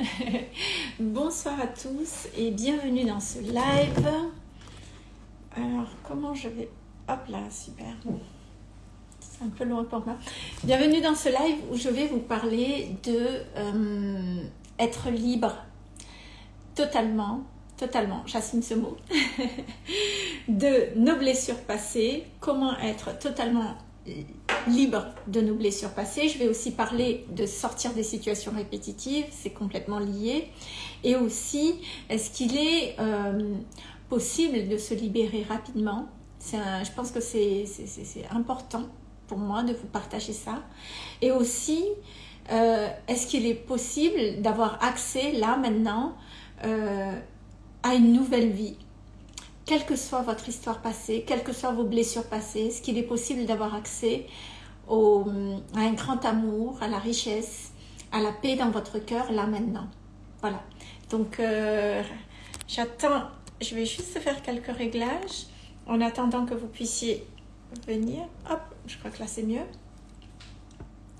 Bonsoir à tous et bienvenue dans ce live. Alors, comment je vais... Hop là, super. C'est un peu loin pour moi. Bienvenue dans ce live où je vais vous parler de euh, être libre totalement, totalement, j'assume ce mot, de nos blessures passées, comment être totalement libre de nos blessures passées. Je vais aussi parler de sortir des situations répétitives, c'est complètement lié. Et aussi, est-ce qu'il est, euh, possible de se libérer rapidement? Je pense que c'est important pour moi de vous partager ça. Et aussi, euh, est-ce qu'il est possible d'avoir accès là maintenant euh, à une nouvelle vie? Quelle que soit votre histoire passée, quelles que soient vos blessures passées, est-ce qu'il est possible d'avoir accès au, à un grand amour, à la richesse, à la paix dans votre cœur, là maintenant? Voilà. Donc, euh, j'attends, je vais juste faire quelques réglages en attendant que vous puissiez venir. Hop, je crois que là c'est mieux.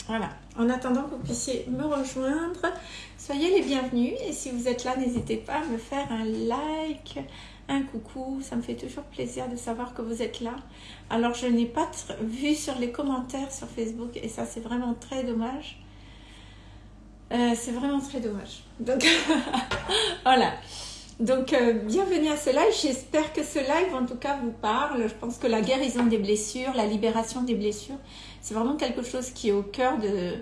Voilà, en attendant que vous puissiez me rejoindre, soyez les bienvenus et si vous êtes là, n'hésitez pas à me faire un like, un coucou, ça me fait toujours plaisir de savoir que vous êtes là. Alors je n'ai pas vu sur les commentaires sur Facebook et ça c'est vraiment très dommage. Euh, c'est vraiment très dommage. Donc voilà. Donc euh, bienvenue à ce live. J'espère que ce live en tout cas vous parle. Je pense que la guérison des blessures, la libération des blessures, c'est vraiment quelque chose qui est au cœur de,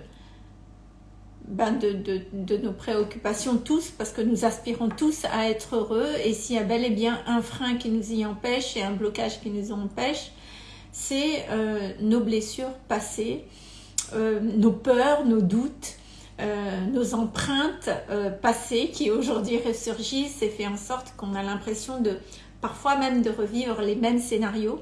ben de, de, de, nos préoccupations tous, parce que nous aspirons tous à être heureux, et s'il y a bel et bien un frein qui nous y empêche et un blocage qui nous empêche, c'est euh, nos blessures passées, euh, nos peurs, nos doutes, euh, nos empreintes passées qui aujourd'hui ressurgissent et fait en sorte qu'on a l'impression de parfois même de revivre les mêmes scénarios.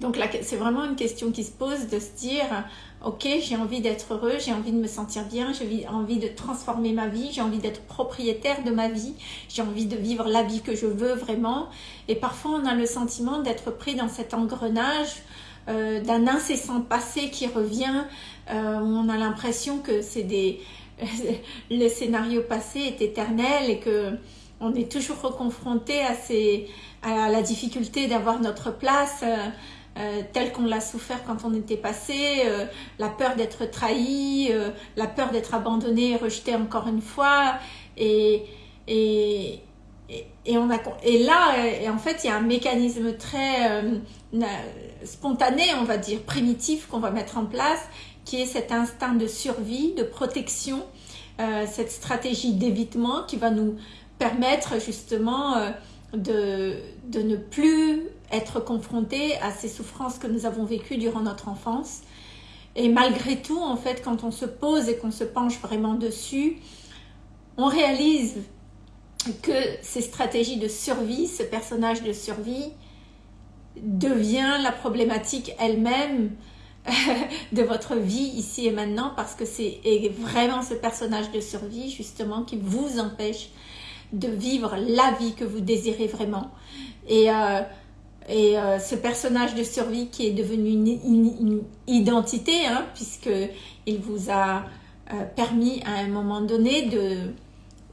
Donc c'est vraiment une question qui se pose de se dire ok, j'ai envie d'être heureux, j'ai envie de me sentir bien, j'ai envie de transformer ma vie, j'ai envie d'être propriétaire de ma vie, j'ai envie de vivre la vie que je veux vraiment. Et parfois, on a le sentiment d'être pris dans cet engrenage euh, d'un incessant passé qui revient. Euh, on a l'impression que c'est des le scénario passé est éternel et que on est toujours reconfronté à, ces, à la difficulté d'avoir notre place. Euh, euh, tel qu'on l'a souffert quand on était passé, euh, la peur d'être trahi, euh, la peur d'être abandonné et rejeté encore une fois. Et, et, et, on a, et là, et en fait, il y a un mécanisme très spontané, on va dire, primitif qu'on va mettre en place, qui est cet instinct de survie, de protection, cette stratégie d'évitement qui va nous permettre justement de, de ne plus être confronté à ces souffrances que nous avons vécues durant notre enfance. Et malgré tout, en fait, quand on se pose et qu'on se penche vraiment dessus, on réalise que ces stratégies de survie, ce personnage de survie, devient la problématique elle-même de votre vie ici et maintenant parce que c'est vraiment ce personnage de survie justement qui vous empêche de vivre la vie que vous désirez vraiment. Et, euh, et euh, ce personnage de survie qui est devenu une, identité, hein, puisqu'il vous a euh, permis à un moment donné de,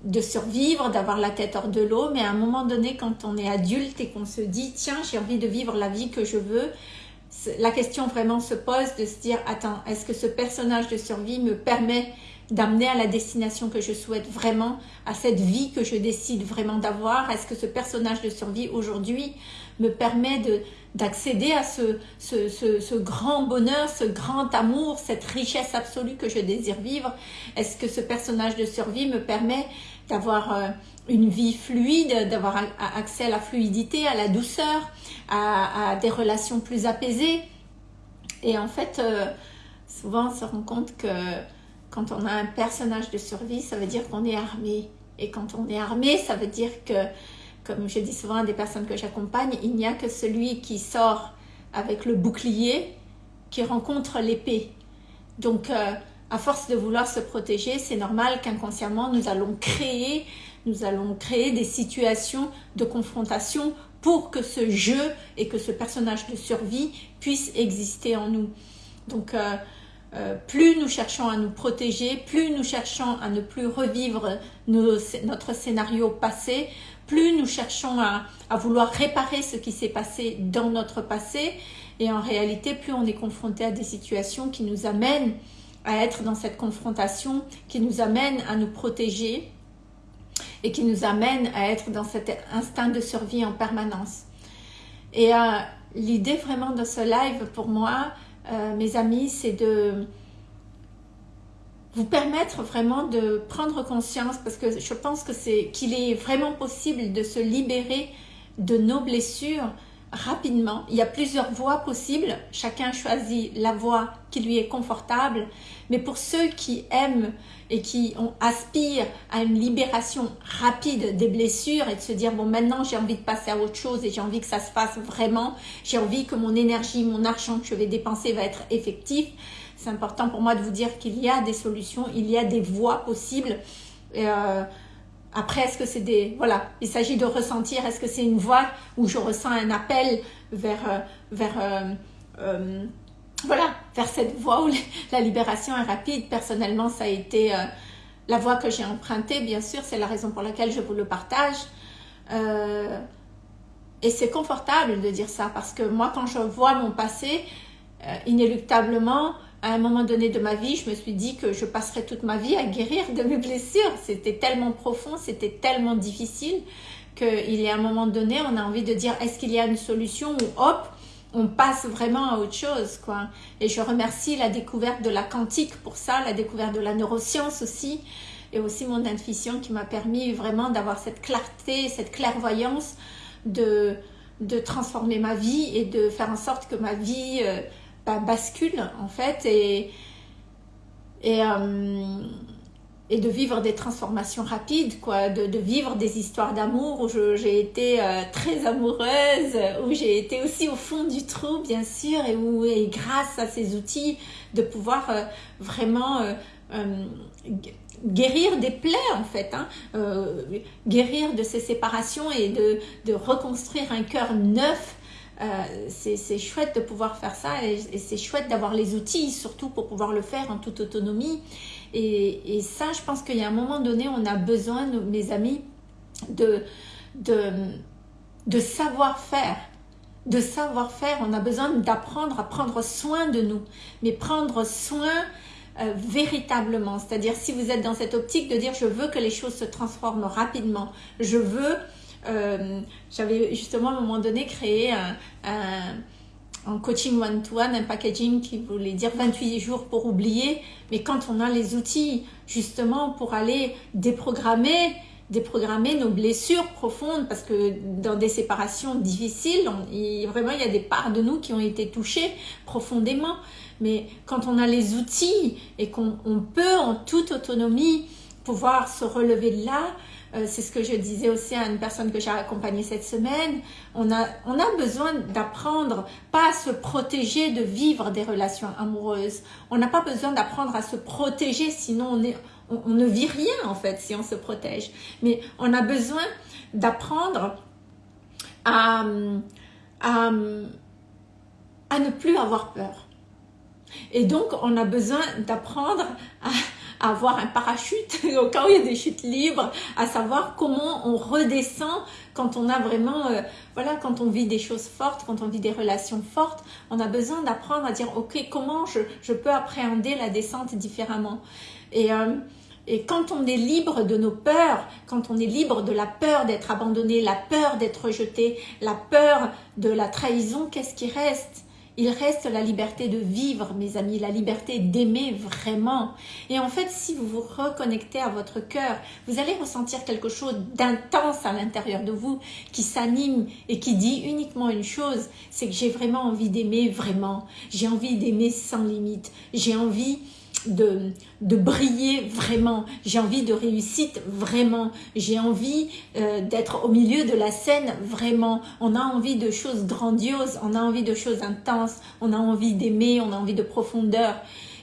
de survivre, d'avoir la tête hors de l'eau, mais à un moment donné, quand on est adulte et qu'on se dit « tiens, j'ai envie de vivre la vie que je veux », la question vraiment se pose de se dire « attends, est-ce que ce personnage de survie me permet d'amener à la destination que je souhaite vraiment, à cette vie que je décide vraiment d'avoir. Est-ce que ce personnage de survie aujourd'hui me permet d'accéder à ce, ce, ce, grand bonheur, ce grand amour, cette richesse absolue que je désire vivre? Est-ce que ce personnage de survie me permet d'avoir euh, une vie fluide, d'avoir accès à la fluidité, à la douceur, à, à des relations plus apaisées? Et en fait, euh, souvent on se rend compte que quand on a un personnage de survie, ça veut dire qu'on est armé. Et quand on est armé, ça veut dire que, comme je dis souvent à des personnes que j'accompagne, il n'y a que celui qui sort avec le bouclier qui rencontre l'épée. Donc, euh, à force de vouloir se protéger, c'est normal qu'inconsciemment, nous allons créer nous allons créer des situations de confrontation pour que ce jeu et que ce personnage de survie puisse exister en nous. Donc, euh, plus nous cherchons à nous protéger, plus nous cherchons à ne plus revivre notre scénario passé, plus nous cherchons à, à vouloir réparer ce qui s'est passé dans notre passé, et en réalité, plus on est confronté à des situations qui nous amènent à être dans cette confrontation, qui nous amènent à nous protéger et qui nous amènent à être dans cet instinct de survie en permanence. Et euh, l'idée vraiment de ce live pour moi, euh, mes amis, c'est de vous permettre vraiment de prendre conscience parce que je pense que c'est qu'il est vraiment possible de se libérer de nos blessures rapidement. Il y a plusieurs voies possibles. Chacun choisit la voie qui lui est confortable. Mais pour ceux qui aiment et qui aspirent à une libération rapide des blessures et de se dire, bon, maintenant j'ai envie de passer à autre chose et j'ai envie que ça se fasse vraiment. J'ai envie que mon énergie, mon argent que je vais dépenser va être effectif. C'est important pour moi de vous dire qu'il y a des solutions, il y a des voies possibles. Euh, après, est-ce que c'est des... Voilà, il s'agit de ressentir, est-ce que c'est une voix où je ressens un appel vers... Euh, vers euh, euh, voilà, vers cette voie où la libération est rapide? Personnellement, ça a été la voie que j'ai empruntée, bien sûr, c'est la raison pour laquelle je vous le partage. et c'est confortable de dire ça, parce que moi, quand je vois mon passé, inéluctablement, à un moment donné de ma vie, je me suis dit que je passerais toute ma vie à guérir de mes blessures. C'était tellement profond, c'était tellement difficile qu'il y a un moment donné, on a envie de dire est-ce qu'il y a une solution ou hop, on passe vraiment à autre chose. quoi. Et je remercie la découverte de la quantique pour ça, la découverte de la neuroscience aussi, et aussi mon intuition qui m'a permis vraiment d'avoir cette clarté, cette clairvoyance de, de transformer ma vie et de faire en sorte que ma vie... Euh, bascule en fait et, euh, et de vivre des transformations rapides, quoi, de, vivre des histoires d'amour où j'ai été euh, très amoureuse, où j'ai été aussi au fond du trou bien sûr et où et grâce à ces outils de pouvoir euh, vraiment guérir des plaies en fait, hein, guérir de ces séparations et de, de reconstruire un cœur neuf euh, c'est chouette de pouvoir faire ça et, c'est chouette d'avoir les outils surtout pour pouvoir le faire en toute autonomie. Et, ça, je pense qu'il y a un moment donné, on a besoin, mes amis, de, de, savoir-faire. De savoir-faire, on a besoin d'apprendre à prendre soin de nous, mais prendre soin euh, véritablement. C'est-à-dire si vous êtes dans cette optique de dire je veux que les choses se transforment rapidement, je veux euh, j'avais justement à un moment donné créé un, un, coaching one-to-one, un packaging qui voulait dire 28 jours pour oublier. Mais quand on a les outils justement pour aller déprogrammer, déprogrammer nos blessures profondes parce que dans des séparations difficiles, vraiment il y a des parts de nous qui ont été touchées profondément. Mais quand on a les outils et qu'on peut en toute autonomie pouvoir se relever de là, euh, c'est ce que je disais aussi à une personne que j'ai accompagnée cette semaine. On a, on a besoin d'apprendre, pas à se protéger de vivre des relations amoureuses. On n'a pas besoin d'apprendre à se protéger, sinon on, est, on, ne vit rien en fait si on se protège. Mais on a besoin d'apprendre à, à, à ne plus avoir peur. Et donc, on a besoin d'apprendre à avoir un parachute au cas il y a des chutes libres, à savoir comment on redescend quand on a vraiment, euh, voilà, quand on vit des choses fortes, quand on vit des relations fortes, on a besoin d'apprendre à dire, ok, comment je, je, peux appréhender la descente différemment. Et, euh, et quand on est libre de nos peurs, quand on est libre de la peur d'être abandonné, la peur d'être rejeté, la peur de la trahison, qu'est-ce qui reste? Il reste la liberté de vivre, mes amis, la liberté d'aimer vraiment. Et en fait, si vous vous reconnectez à votre cœur, vous allez ressentir quelque chose d'intense à l'intérieur de vous qui s'anime et qui dit uniquement une chose, c'est que j'ai vraiment envie d'aimer vraiment. J'ai envie d'aimer sans limite. J'ai envie de, briller vraiment, j'ai envie de réussite vraiment, j'ai envie euh, d'être au milieu de la scène vraiment, on a envie de choses grandioses, on a envie de choses intenses, on a envie d'aimer, on a envie de profondeur.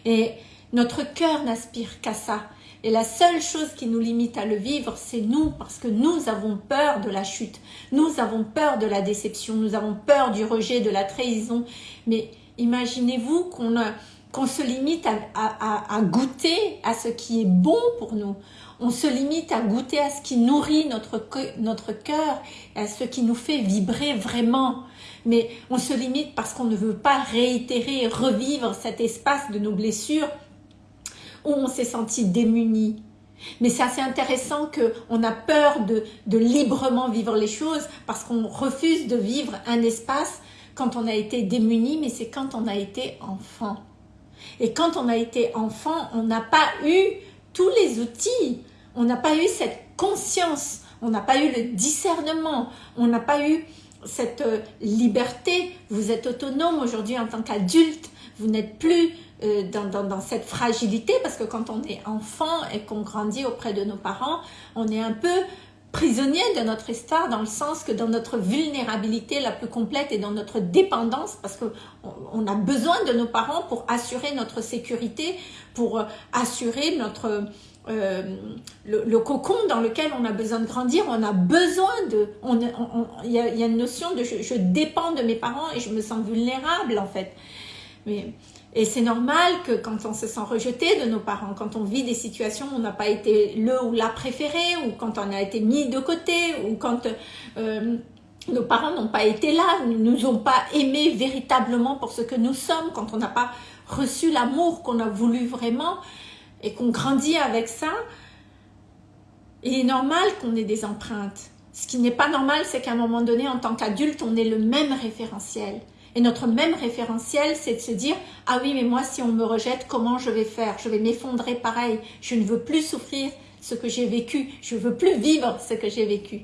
Et notre cœur n'aspire qu'à ça. Et la seule chose qui nous limite à le vivre, c'est nous, parce que nous avons peur de la chute, nous avons peur de la déception, nous avons peur du rejet, de la trahison. Mais imaginez-vous qu'on a, qu'on se limite à, goûter à ce qui est bon pour nous. On se limite à goûter à ce qui nourrit notre, cœur, à ce qui nous fait vibrer vraiment. Mais on se limite parce qu'on ne veut pas réitérer, revivre cet espace de nos blessures où on s'est senti démuni. Mais c'est assez intéressant qu'on a peur de, de librement vivre les choses parce qu'on refuse de vivre un espace quand on a été démuni, mais c'est quand on a été enfant. Et quand on a été enfant, on n'a pas eu tous les outils, on n'a pas eu cette conscience, on n'a pas eu le discernement, on n'a pas eu cette euh, liberté. Vous êtes autonome aujourd'hui en tant qu'adulte, vous n'êtes plus euh, dans, dans, cette fragilité parce que quand on est enfant et qu'on grandit auprès de nos parents, on est un peu prisonnier de notre histoire dans le sens que dans notre vulnérabilité la plus complète et dans notre dépendance parce que on a besoin de nos parents pour assurer notre sécurité, pour euh, assurer notre euh, le, cocon dans lequel on a besoin de grandir, on a besoin de... Il y, a, y, a une notion de je, je, dépends de mes parents et je me sens vulnérable en fait. Mais et c'est normal que quand on se sent rejeté de nos parents, quand on vit des situations où on n'a pas été le ou la préféré, ou quand on a été mis de côté, ou quand euh, nos parents n'ont pas été là, nous ont pas aimés véritablement pour ce que nous sommes, quand on n'a pas reçu l'amour qu'on a voulu vraiment, et qu'on grandit avec ça, il est normal qu'on ait des empreintes. Ce qui n'est pas normal, c'est qu'à un moment donné, en tant qu'adulte, on ait le même référentiel. Et notre même référentiel, c'est de se dire « Ah oui, mais moi, si on me rejette, comment je vais faire? Je vais m'effondrer pareil. Je ne veux plus souffrir ce que j'ai vécu. Je ne veux plus vivre ce que j'ai vécu. »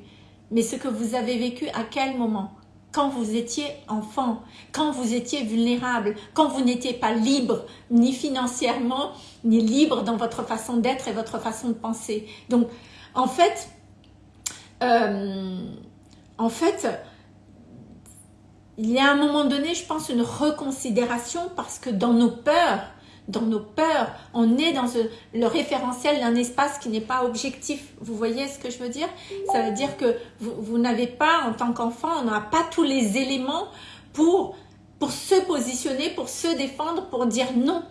Mais ce que vous avez vécu, à quel moment? Quand vous étiez enfant, quand vous étiez vulnérable, quand vous n'étiez pas libre, ni financièrement, ni libre dans votre façon d'être et votre façon de penser. Donc, en fait, euh, en fait, il y a un moment donné, je pense, une reconsidération parce que dans nos peurs, dans nos peurs, on est dans le référentiel d'un espace qui n'est pas objectif. Vous voyez ce que je veux dire? Ça veut dire que vous, n'avez pas, en tant qu'enfant, on n'a pas tous les éléments pour, pour se positionner, pour se défendre, pour dire non.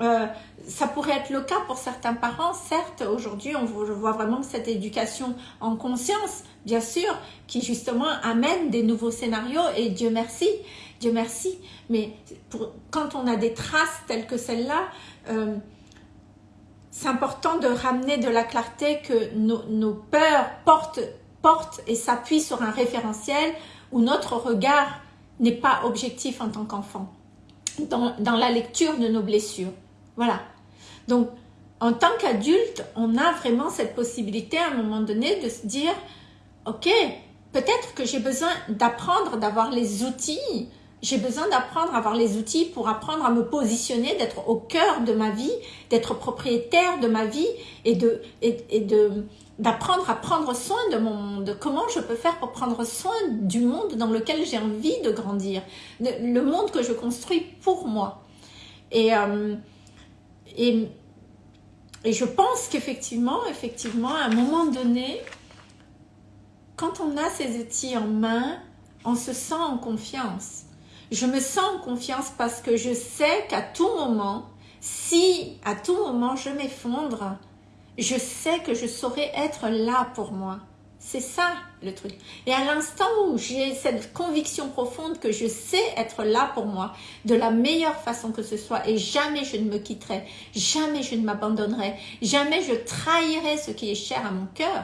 Euh, ça pourrait être le cas pour certains parents, certes, aujourd'hui on voit vraiment cette éducation en conscience, bien sûr, qui justement amène des nouveaux scénarios et Dieu merci, Dieu merci. Mais quand on a des traces telles que celle-là, euh, c'est important de ramener de la clarté que nos, peurs portent, et s'appuient sur un référentiel où notre regard n'est pas objectif en tant qu'enfant dans la lecture de nos blessures. Voilà. Donc, en tant qu'adulte, on a vraiment cette possibilité à un moment donné de se dire ok, peut-être que j'ai besoin d'apprendre, d'avoir les outils. J'ai besoin d'apprendre à avoir les outils pour apprendre à me positionner, d'être au cœur de ma vie, d'être propriétaire de ma vie et de d'apprendre à prendre soin de mon monde. Comment je peux faire pour prendre soin du monde dans lequel j'ai envie de grandir, le monde que je construis pour moi. Et euh, et, et je pense qu'effectivement, effectivement, à un moment donné, quand on a ces outils en main, on se sent en confiance. Je me sens en confiance parce que je sais qu'à tout moment, si à tout moment je m'effondre, je sais que je saurai être là pour moi. C'est ça le truc. Et à l'instant où j'ai cette conviction profonde que je sais être là pour moi de la meilleure façon que ce soit et jamais je ne me quitterai, jamais je ne m'abandonnerai, jamais je trahirai ce qui est cher à mon cœur,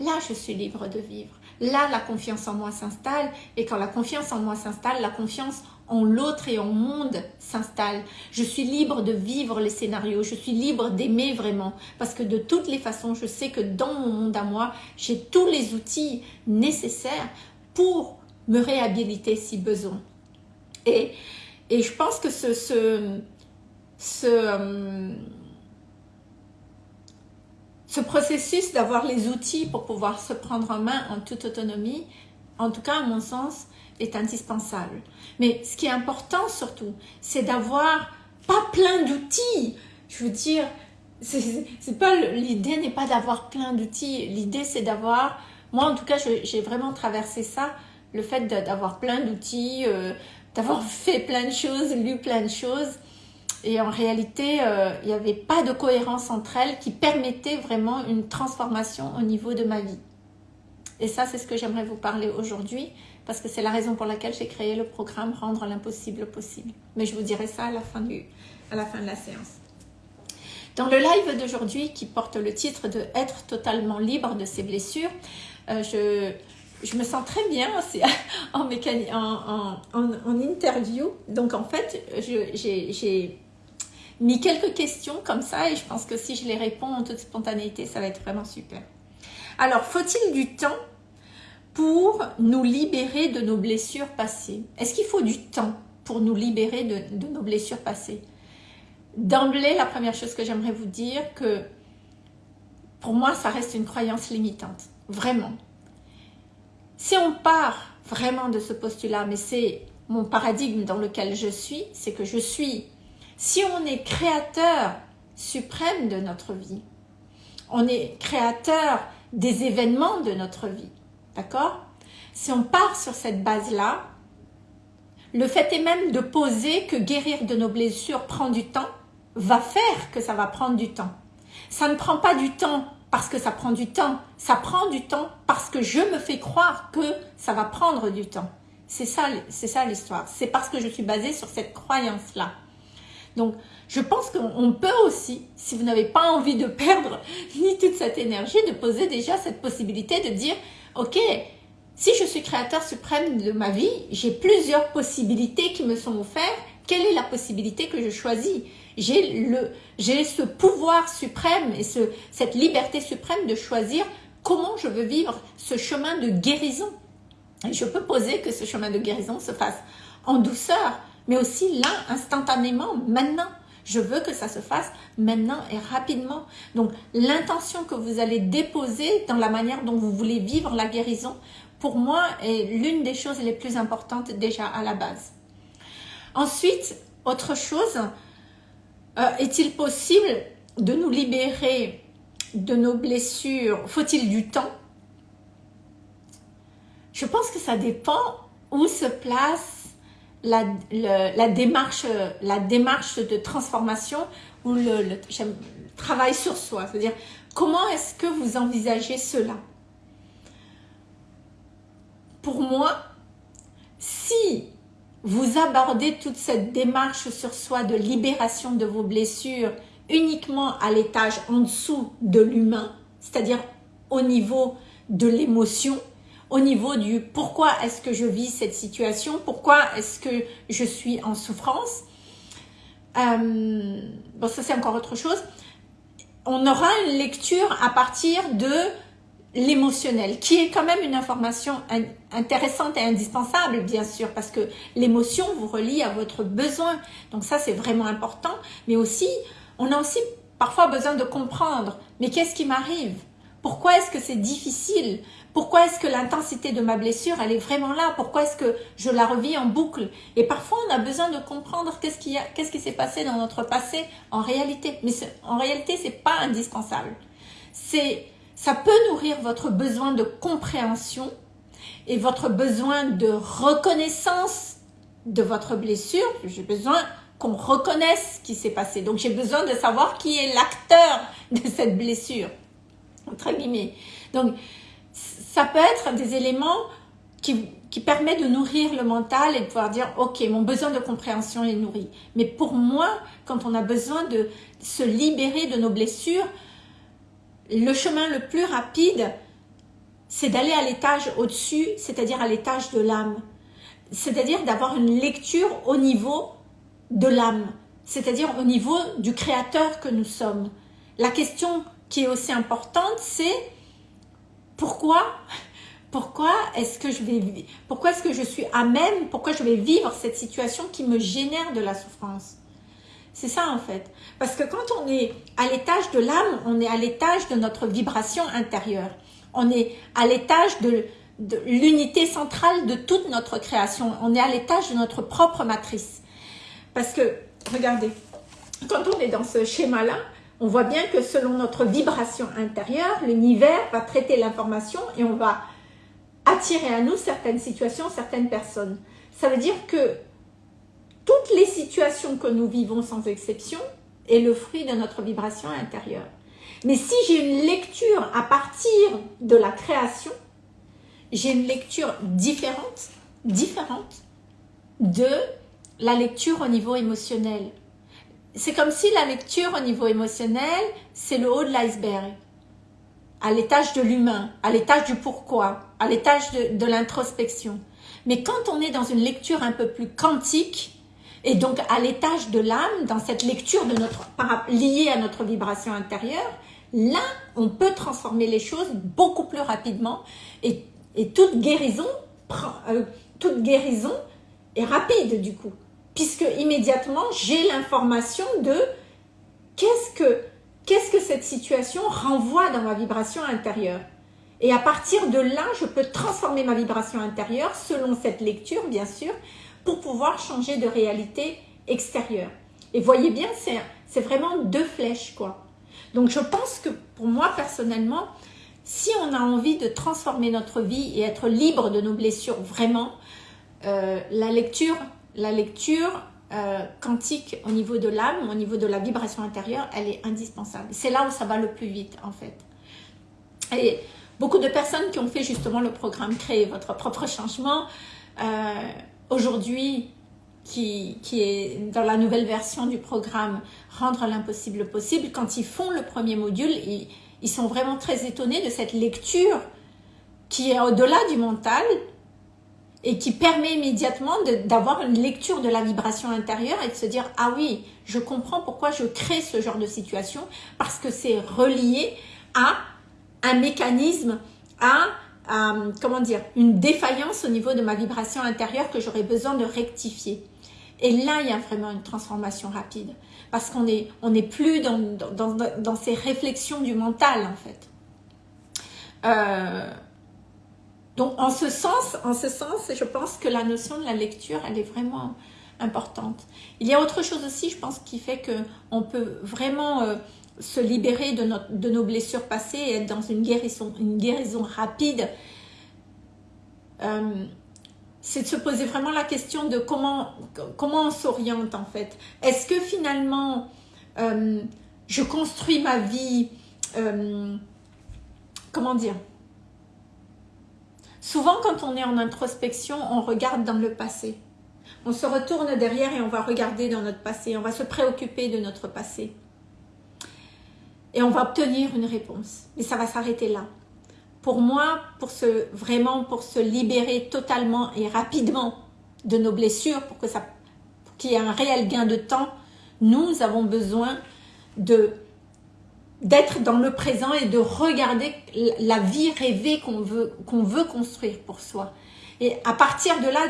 là je suis libre de vivre. Là la confiance en moi s'installe et quand la confiance en moi s'installe, la confiance en l'autre et en monde s'installe. Je suis libre de vivre les scénarios, je suis libre d'aimer vraiment parce que de toutes les façons, je sais que dans mon monde à moi, j'ai tous les outils nécessaires pour me réhabiliter si besoin. Et, et je pense que ce, ce, ce euh, ce processus d'avoir les outils pour pouvoir se prendre en main en toute autonomie, en tout cas à mon sens, est indispensable. Mais ce qui est important surtout, c'est d'avoir pas plein d'outils. Je veux dire, c'est pas l'idée n'est pas d'avoir plein d'outils. L'idée c'est d'avoir, moi en tout cas, j'ai vraiment traversé ça, le fait d'avoir plein d'outils, euh, d'avoir fait plein de choses, lu plein de choses. et en réalité, euh, il n'y avait pas de cohérence entre elles qui permettait vraiment une transformation au niveau de ma vie. Et ça, c'est ce que j'aimerais vous parler aujourd'hui, parce que c'est la raison pour laquelle j'ai créé le programme Rendre l'impossible possible. Mais je vous dirai ça à la fin, du, à la, fin de la séance. Dans le live d'aujourd'hui, qui porte le titre de « Être totalement libre de ses blessures euh, je, je me sens très bien en, en, en, en, interview. Donc, en fait, j'ai mis quelques questions comme ça et je pense que si je les réponds en toute spontanéité, ça va être vraiment super. Alors, faut-il du temps pour nous libérer de nos blessures passées Est-ce qu'il faut du temps pour nous libérer de, nos blessures passées? D'emblée, la première chose que j'aimerais vous dire que pour moi, ça reste une croyance limitante. Vraiment. Si on part vraiment de ce postulat, mais c'est mon paradigme dans lequel je suis, c'est que je suis si on est créateur suprême de notre vie, on est créateur des événements de notre vie, d'accord? Si on part sur cette base-là, le fait est même de poser que guérir de nos blessures prend du temps, va faire que ça va prendre du temps. Ça ne prend pas du temps parce que ça prend du temps, ça prend du temps parce que je me fais croire que ça va prendre du temps. C'est ça, ça l'histoire. C'est parce que je suis basée sur cette croyance-là. Donc, je pense qu'on peut aussi, si vous n'avez pas envie de perdre ni toute cette énergie, de poser déjà cette possibilité de dire, ok, si je suis créateur suprême de ma vie, j'ai plusieurs possibilités qui me sont offertes. Quelle est la possibilité que je choisis? J'ai ce pouvoir suprême et ce, cette liberté suprême de choisir comment je veux vivre ce chemin de guérison. Je peux poser que ce chemin de guérison se fasse en douceur, mais aussi là, instantanément, maintenant. Je veux que ça se fasse maintenant et rapidement. Donc, l'intention que vous allez déposer dans la manière dont vous voulez vivre la guérison, pour moi, est l'une des choses les plus importantes déjà à la base. Ensuite, autre chose, euh, est-il possible de nous libérer de nos blessures? Faut-il du temps? Je pense que ça dépend où se place la, démarche, de transformation ou le, travail sur soi. C'est-à-dire, comment est-ce que vous envisagez cela? Pour moi, si vous abordez toute cette démarche sur soi de libération de vos blessures uniquement à l'étage en dessous de l'humain, c'est-à-dire au niveau de l'émotion, au niveau du pourquoi est-ce que je vis cette situation, pourquoi est-ce que je suis en souffrance. Euh, bon, ça c'est encore autre chose. On aura une lecture à partir de l'émotionnel, qui est quand même une information intéressante et indispensable, bien sûr, parce que l'émotion vous relie à votre besoin. Donc ça, c'est vraiment important. Mais aussi, on a aussi parfois besoin de comprendre, mais qu'est-ce qui m'arrive? Pourquoi est-ce que c'est difficile? Pourquoi est-ce que l'intensité de ma blessure, elle est vraiment là? Pourquoi est-ce que je la revis en boucle? Et parfois, on a besoin de comprendre qu'est-ce qui, s'est passé dans notre passé en réalité. Mais en réalité, c'est pas indispensable. Ça peut nourrir votre besoin de compréhension et votre besoin de reconnaissance de votre blessure. J'ai besoin qu'on reconnaisse ce qui s'est passé. Donc, j'ai besoin de savoir qui est l'acteur de cette blessure. Entre guillemets. Donc, ça peut être des éléments qui, qui permettent de nourrir le mental et de pouvoir dire, ok, mon besoin de compréhension est nourri. Mais pour moi, quand on a besoin de se libérer de nos blessures, le chemin le plus rapide, c'est d'aller à l'étage au-dessus, c'est-à-dire à, l'étage de l'âme. C'est-à-dire d'avoir une lecture au niveau de l'âme, c'est-à-dire au niveau du créateur que nous sommes. La question qui est aussi importante, c'est pourquoi pourquoi est-ce que je vais pourquoi est-ce que je suis à même pourquoi je vais vivre cette situation qui me génère de la souffrance? C'est ça en fait. Parce que quand on est à l'étage de l'âme on est à l'étage de notre vibration intérieure. On est à l'étage de, de l'unité centrale de toute notre création. On est à l'étage de notre propre matrice. Parce que regardez quand on est dans ce schéma là on voit bien que selon notre vibration intérieure, l'univers va traiter l'information et on va attirer à nous certaines situations, certaines personnes. Ça veut dire que toutes les situations que nous vivons sans exception est le fruit de notre vibration intérieure. Mais si j'ai une lecture à partir de la création, j'ai une lecture différente, différente de la lecture au niveau émotionnel. C'est comme si la lecture au niveau émotionnel, c'est le haut de l'iceberg, à l'étage de l'humain, à l'étage du pourquoi, à l'étage de, l'introspection. Mais quand on est dans une lecture un peu plus quantique, et donc à l'étage de l'âme, dans cette lecture de notre, liée à notre vibration intérieure, là, on peut transformer les choses beaucoup plus rapidement et, euh, toute guérison est rapide du coup, puisque immédiatement j'ai l'information de qu'est-ce que cette situation renvoie dans ma vibration intérieure. Et à partir de là, je peux transformer ma vibration intérieure selon cette lecture, bien sûr, pour pouvoir changer de réalité extérieure. Et voyez bien, c'est vraiment deux flèches, quoi. Donc je pense que pour moi, personnellement, si on a envie de transformer notre vie et être libre de nos blessures vraiment, euh, la lecture, la lecture euh, quantique au niveau de l'âme, au niveau de la vibration intérieure, elle est indispensable. C'est là où ça va le plus vite, en fait. Et beaucoup de personnes qui ont fait justement le programme Créer votre propre changement, euh, aujourd'hui, qui, qui, est dans la nouvelle version du programme Rendre l'impossible possible, quand ils font le premier module, ils, ils sont vraiment très étonnés de cette lecture qui est au-delà du mental et qui permet immédiatement d'avoir une lecture de la vibration intérieure et de se dire « Ah oui, je comprends pourquoi je crée ce genre de situation parce que c'est relié à un mécanisme, à comment dire, une défaillance au niveau de ma vibration intérieure que j'aurais besoin de rectifier. Et là, il y a vraiment une transformation rapide. Parce qu'on n'est on est plus dans, dans, dans, ces réflexions du mental, en fait. Euh, donc, en ce sens, en ce sens, je pense que la notion de la lecture, elle est vraiment importante. Il y a autre chose aussi, je pense, qui fait qu'on peut vraiment euh, se libérer de, nos blessures passées et être dans une guérison, une guérison rapide, euh, c'est de se poser vraiment la question de comment, comment on s'oriente en fait. Est-ce que finalement, euh, je construis ma vie, comment dire Souvent quand on est en introspection, on regarde dans le passé. On se retourne derrière et on va regarder dans notre passé, on va se préoccuper de notre passé et on va obtenir une réponse. Mais ça va s'arrêter là. Pour moi, pour se, vraiment pour se libérer totalement et rapidement de nos blessures, pour qu'il y ait un réel gain de temps, nous avons besoin de d'être dans le présent et de regarder la vie rêvée qu'on veut, veut construire pour soi. Et à partir de là,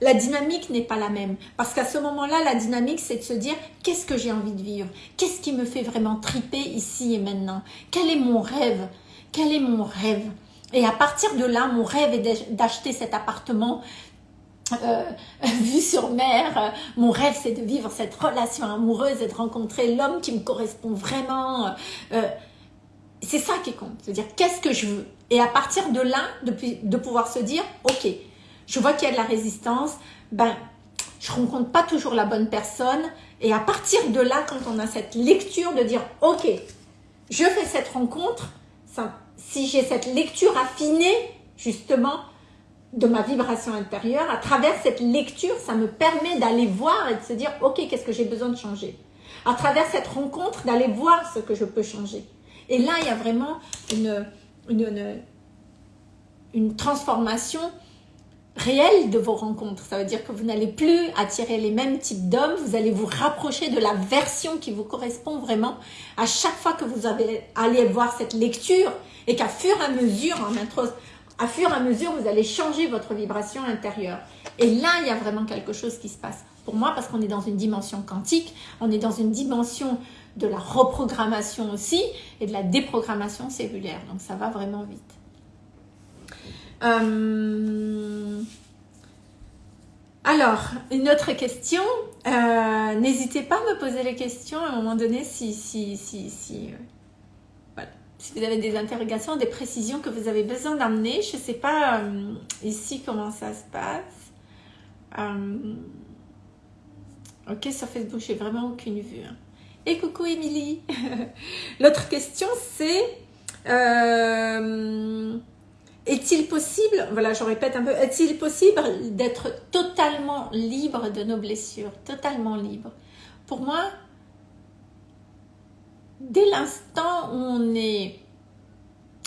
la, dynamique n'est pas la même. Parce qu'à ce moment-là, la dynamique, c'est de se dire, qu'est-ce que j'ai envie de vivre? Qu'est-ce qui me fait vraiment triper ici et maintenant? Quel est mon rêve? Quel est mon rêve? Et à partir de là, mon rêve est d'acheter cet appartement euh, vue sur mer. Mon rêve, c'est de vivre cette relation amoureuse et de rencontrer l'homme qui me correspond vraiment. Euh, c'est ça qui compte. C'est-à-dire, qu'est-ce que je veux et à partir de là, de, pouvoir se dire, ok, je vois qu'il y a de la résistance, ben, je rencontre pas toujours la bonne personne. Et à partir de là, quand on a cette lecture de dire, ok, je fais cette rencontre, si j'ai cette lecture affinée, justement, de ma vibration intérieure, à travers cette lecture, ça me permet d'aller voir et de se dire, ok, qu'est-ce que j'ai besoin de changer? À travers cette rencontre, d'aller voir ce que je peux changer. Et là, il y a vraiment une, transformation réelle de vos rencontres. Ça veut dire que vous n'allez plus attirer les mêmes types d'hommes, vous allez vous rapprocher de la version qui vous correspond vraiment à chaque fois que vous allez voir cette lecture et qu'à fur et à mesure, en intro, à fur et à mesure, vous allez changer votre vibration intérieure. Et là, il y a vraiment quelque chose qui se passe. Pour moi, parce qu'on est dans une dimension quantique, on est dans une dimension de la reprogrammation aussi et de la déprogrammation cellulaire. Donc ça va vraiment vite. Euh, alors, une autre question. Euh, n'hésitez pas à me poser les questions à un moment donné si, si, si, si, euh, si vous avez des interrogations, des précisions que vous avez besoin d'amener. Je ne sais pas ici comment ça se passe. Ok, sur Facebook, j'ai vraiment aucune vue. Hein. Et coucou Émilie L'autre question, c'est... Euh, est-il possible, voilà, je répète un peu, est-il possible d'être totalement libre de nos blessures? Totalement libre. Pour moi, dès l'instant où on est,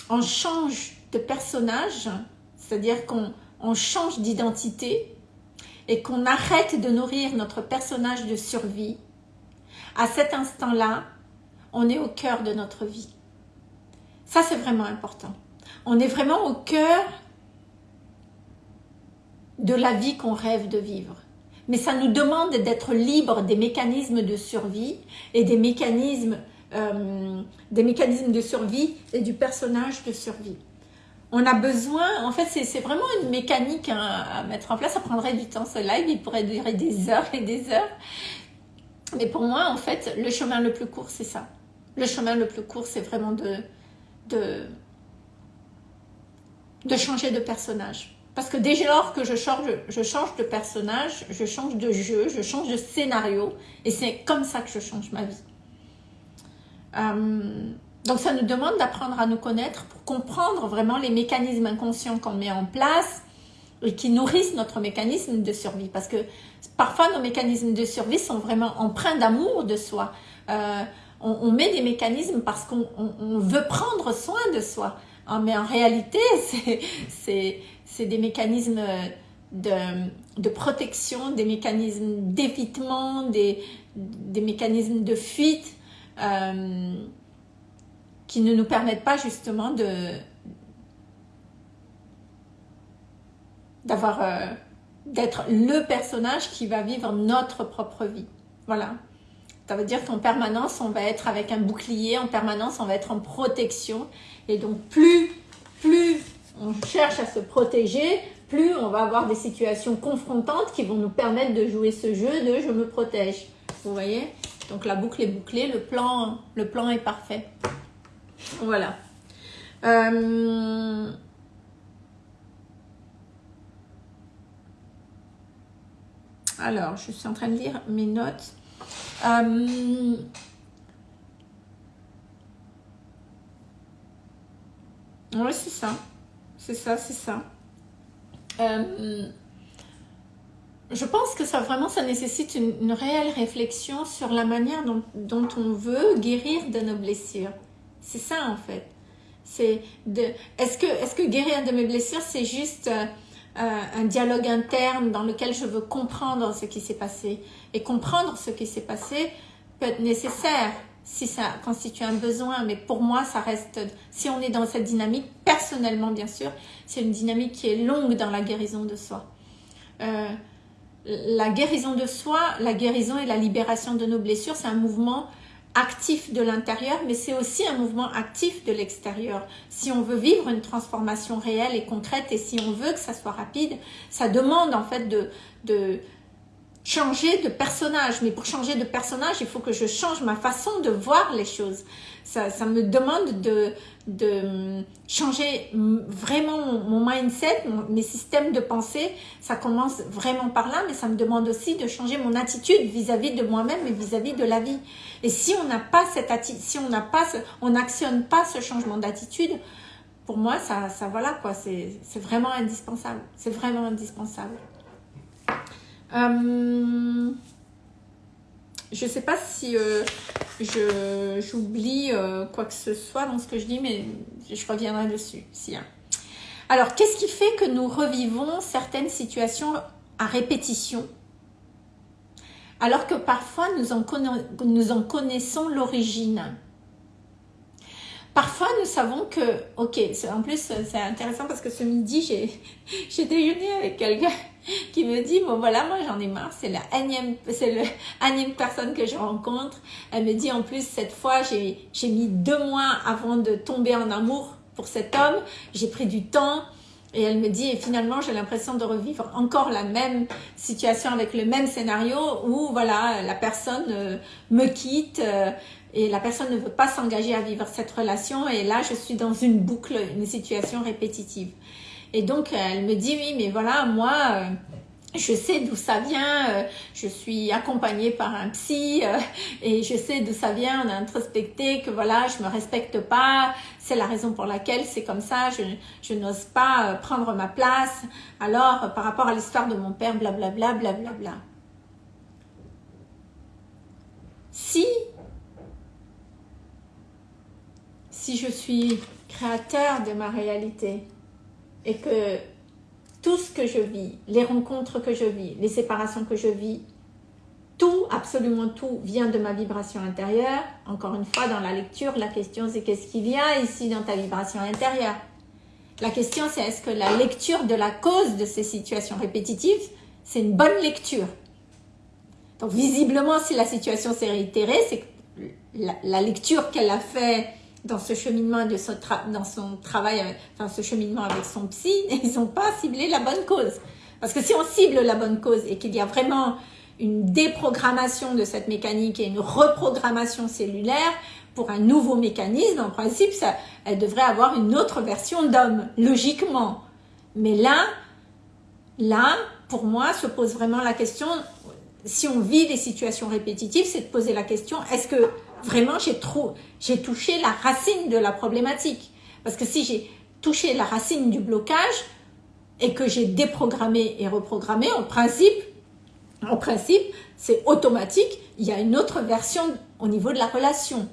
on change de personnage, c'est-à-dire qu'on change d'identité et qu'on arrête de nourrir notre personnage de survie, à cet instant-là, on est au cœur de notre vie. Ça, c'est vraiment important. On est vraiment au cœur de la vie qu'on rêve de vivre. Mais ça nous demande d'être libre des mécanismes de survie et des mécanismes, euh, des mécanismes de survie et du personnage de survie. On a besoin, en fait, c'est vraiment une mécanique à, mettre en place. Ça prendrait du temps, ce live, il pourrait durer des heures et des heures. Mais pour moi, en fait, le chemin le plus court, c'est ça. Le chemin le plus court, c'est vraiment de, de, de changer de personnage. Parce que dès lors que je change, je change de personnage, je change de jeu, je change de scénario, et c'est comme ça que je change ma vie. Euh, donc ça nous demande d'apprendre à nous connaître pour comprendre vraiment les mécanismes inconscients qu'on met en place et qui nourrissent notre mécanisme de survie. Parce que parfois nos mécanismes de survie sont vraiment empreints d'amour de soi. Euh, on, met des mécanismes parce qu'on veut prendre soin de soi. Ah, mais en réalité, c'est des mécanismes de, protection, des mécanismes d'évitement, des, mécanismes de fuite. Euh, qui ne nous permettent pas justement de d'avoir euh, d'être le personnage qui va vivre notre propre vie. Voilà. Ça veut dire qu'en permanence, on va être avec un bouclier, en permanence, on va être en protection. Et donc, plus, plus on cherche à se protéger, plus on va avoir des situations confrontantes qui vont nous permettre de jouer ce jeu de « je me protège ». Vous voyez? Donc, la boucle est bouclée, le plan, est parfait. Voilà. Euh, alors, je suis en train de lire mes notes. Euh, oui, c'est ça. C'est ça, c'est ça. Euh, je pense que ça vraiment, ça nécessite une, réelle réflexion sur la manière dont, on veut guérir de nos blessures. C'est ça en fait. C'est de. Est-ce que, est que guérir de mes blessures, c'est juste euh, euh, un dialogue interne dans lequel je veux comprendre ce qui s'est passé? Et comprendre ce qui s'est passé peut être nécessaire si ça constitue un besoin, mais pour moi, ça reste, si on est dans cette dynamique, personnellement bien sûr, c'est une dynamique qui est longue dans la guérison de soi. Euh, la guérison de soi, la guérison et la libération de nos blessures, c'est un mouvement actif de l'intérieur, mais c'est aussi un mouvement actif de l'extérieur. Si on veut vivre une transformation réelle et concrète et si on veut que ça soit rapide, ça demande en fait de, de changer de personnage. Mais pour changer de personnage, il faut que je change ma façon de voir les choses. Ça, me demande de, de changer vraiment mon mindset, mes systèmes de pensée. Ça commence vraiment par là, mais ça me demande aussi de changer mon attitude vis-à-vis de moi-même et vis-à-vis de la vie. Et si on n'a pas cette attitude, si on n'a pas, on n'actionne pas ce changement d'attitude, pour moi, ça, ça voilà quoi, c'est vraiment indispensable. C'est vraiment indispensable. Euh, je ne sais pas si euh, j'oublie euh, quoi que ce soit dans ce que je dis, mais je reviendrai dessus. Si, hein. Alors, qu'est-ce qui fait que nous revivons certaines situations à répétition alors que parfois nous en, nous en connaissons l'origine? Parfois, nous savons que, ok, en plus, c'est intéressant parce que ce midi, j'ai déjeuné avec quelqu'un qui me dit, bon voilà, moi j'en ai marre, c'est la énième, c'est le personne que je rencontre. Elle me dit, en plus, cette fois, j'ai mis deux mois avant de tomber en amour pour cet homme. J'ai pris du temps. Et elle me dit, et finalement, j'ai l'impression de revivre encore la même situation avec le même scénario où, voilà, la personne euh, me quitte, euh, et la personne ne veut pas s'engager à vivre cette relation et là je suis dans une boucle, une situation répétitive. Et donc elle me dit oui mais voilà moi euh, je sais d'où ça vient, euh, je suis accompagnée par un psy euh, et je sais d'où ça vient, on a introspecté que voilà, je me respecte pas, c'est la raison pour laquelle c'est comme ça, je, je n'ose pas prendre ma place. Alors, par rapport à l'histoire de mon père, blablabla, blablabla. Bla, bla. Si, si je suis créateur de ma réalité et que tout ce que je vis, les rencontres que je vis, les séparations que je vis, tout, absolument tout, vient de ma vibration intérieure. Encore une fois, dans la lecture, la question c'est qu'est-ce qui vient ici dans ta vibration intérieure? La question c'est est-ce que la lecture de la cause de ces situations répétitives, c'est une bonne lecture? Donc visiblement, si la situation s'est réitérée, c'est que la, la lecture qu'elle a fait dans ce cheminement dans son travail, dans ce cheminement avec son psy, ils n'ont pas ciblé la bonne cause. Parce que si on cible la bonne cause et qu'il y a vraiment une déprogrammation de cette mécanique et une reprogrammation cellulaire pour un nouveau mécanisme, en principe, elle devrait avoir une autre version d'homme, logiquement. Mais là, là, pour moi, se pose vraiment la question, si on vit des situations répétitives, c'est de poser la question, est-ce que vraiment j'ai touché la racine de la problématique. Parce que si j'ai touché la racine du blocage et que j'ai déprogrammé et reprogrammé, en principe, en principe, c'est automatique. Il y a une autre version au niveau de la relation.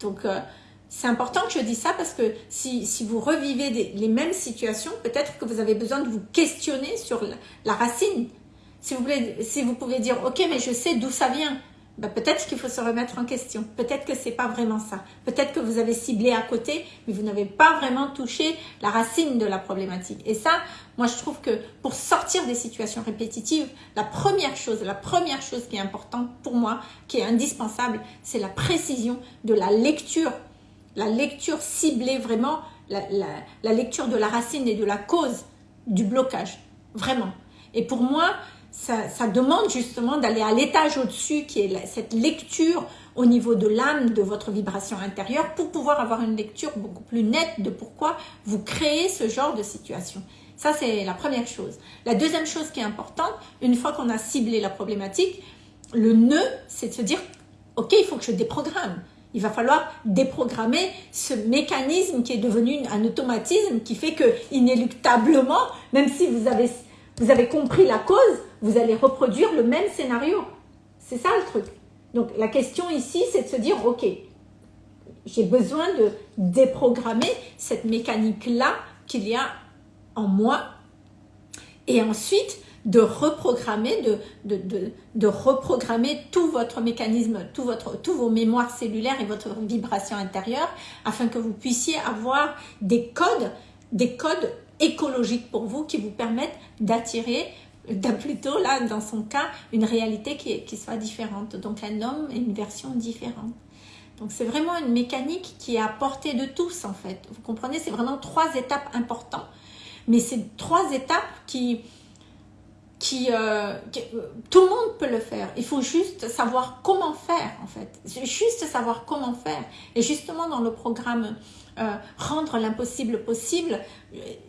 Donc, euh, c'est important que je dise ça parce que si, vous revivez les mêmes situations, peut-être que vous avez besoin de vous questionner sur la, racine. Si vous, si vous pouvez dire, ok, mais je sais d'où ça vient. Ben, peut-être qu'il faut se remettre en question. Peut-être que c'est pas vraiment ça. Peut-être que vous avez ciblé à côté, mais vous n'avez pas vraiment touché la racine de la problématique. Et ça, moi, je trouve que pour sortir des situations répétitives, la première chose, la première chose qui est importante pour moi, qui est indispensable, c'est la précision de la lecture. La lecture ciblée vraiment, la, la lecture de la racine et de la cause du blocage. Vraiment. Et pour moi, ça, demande justement d'aller à l'étage au-dessus, qui est cette lecture au niveau de l'âme, de votre vibration intérieure, pour pouvoir avoir une lecture beaucoup plus nette de pourquoi vous créez ce genre de situation. Ça, c'est la première chose. La deuxième chose qui est importante, une fois qu'on a ciblé la problématique, le nœud, c'est de se dire, ok, il faut que je déprogramme. Il va falloir déprogrammer ce mécanisme qui est devenu un automatisme qui fait que, inéluctablement, même si vous avez, vous avez compris la cause, vous allez reproduire le même scénario. C'est ça le truc. Donc la question ici, c'est de se dire, ok, j'ai besoin de déprogrammer cette mécanique-là qu'il y a en moi et ensuite de reprogrammer, tout votre mécanisme, tout tous vos mémoires cellulaires et votre vibration intérieure afin que vous puissiez avoir des codes, des codes écologiques pour vous qui vous permettent d'attirer plutôt là dans son cas une réalité qui, qui soit différente donc un homme et une version différente donc c'est vraiment une mécanique qui est à portée de tous en fait vous comprenez c'est vraiment trois étapes importantes mais c'est trois étapes qui qui, euh, euh, tout le monde peut le faire. Il faut juste savoir comment faire en fait. Juste savoir comment faire. Et justement dans le programme euh, rendre l'impossible possible,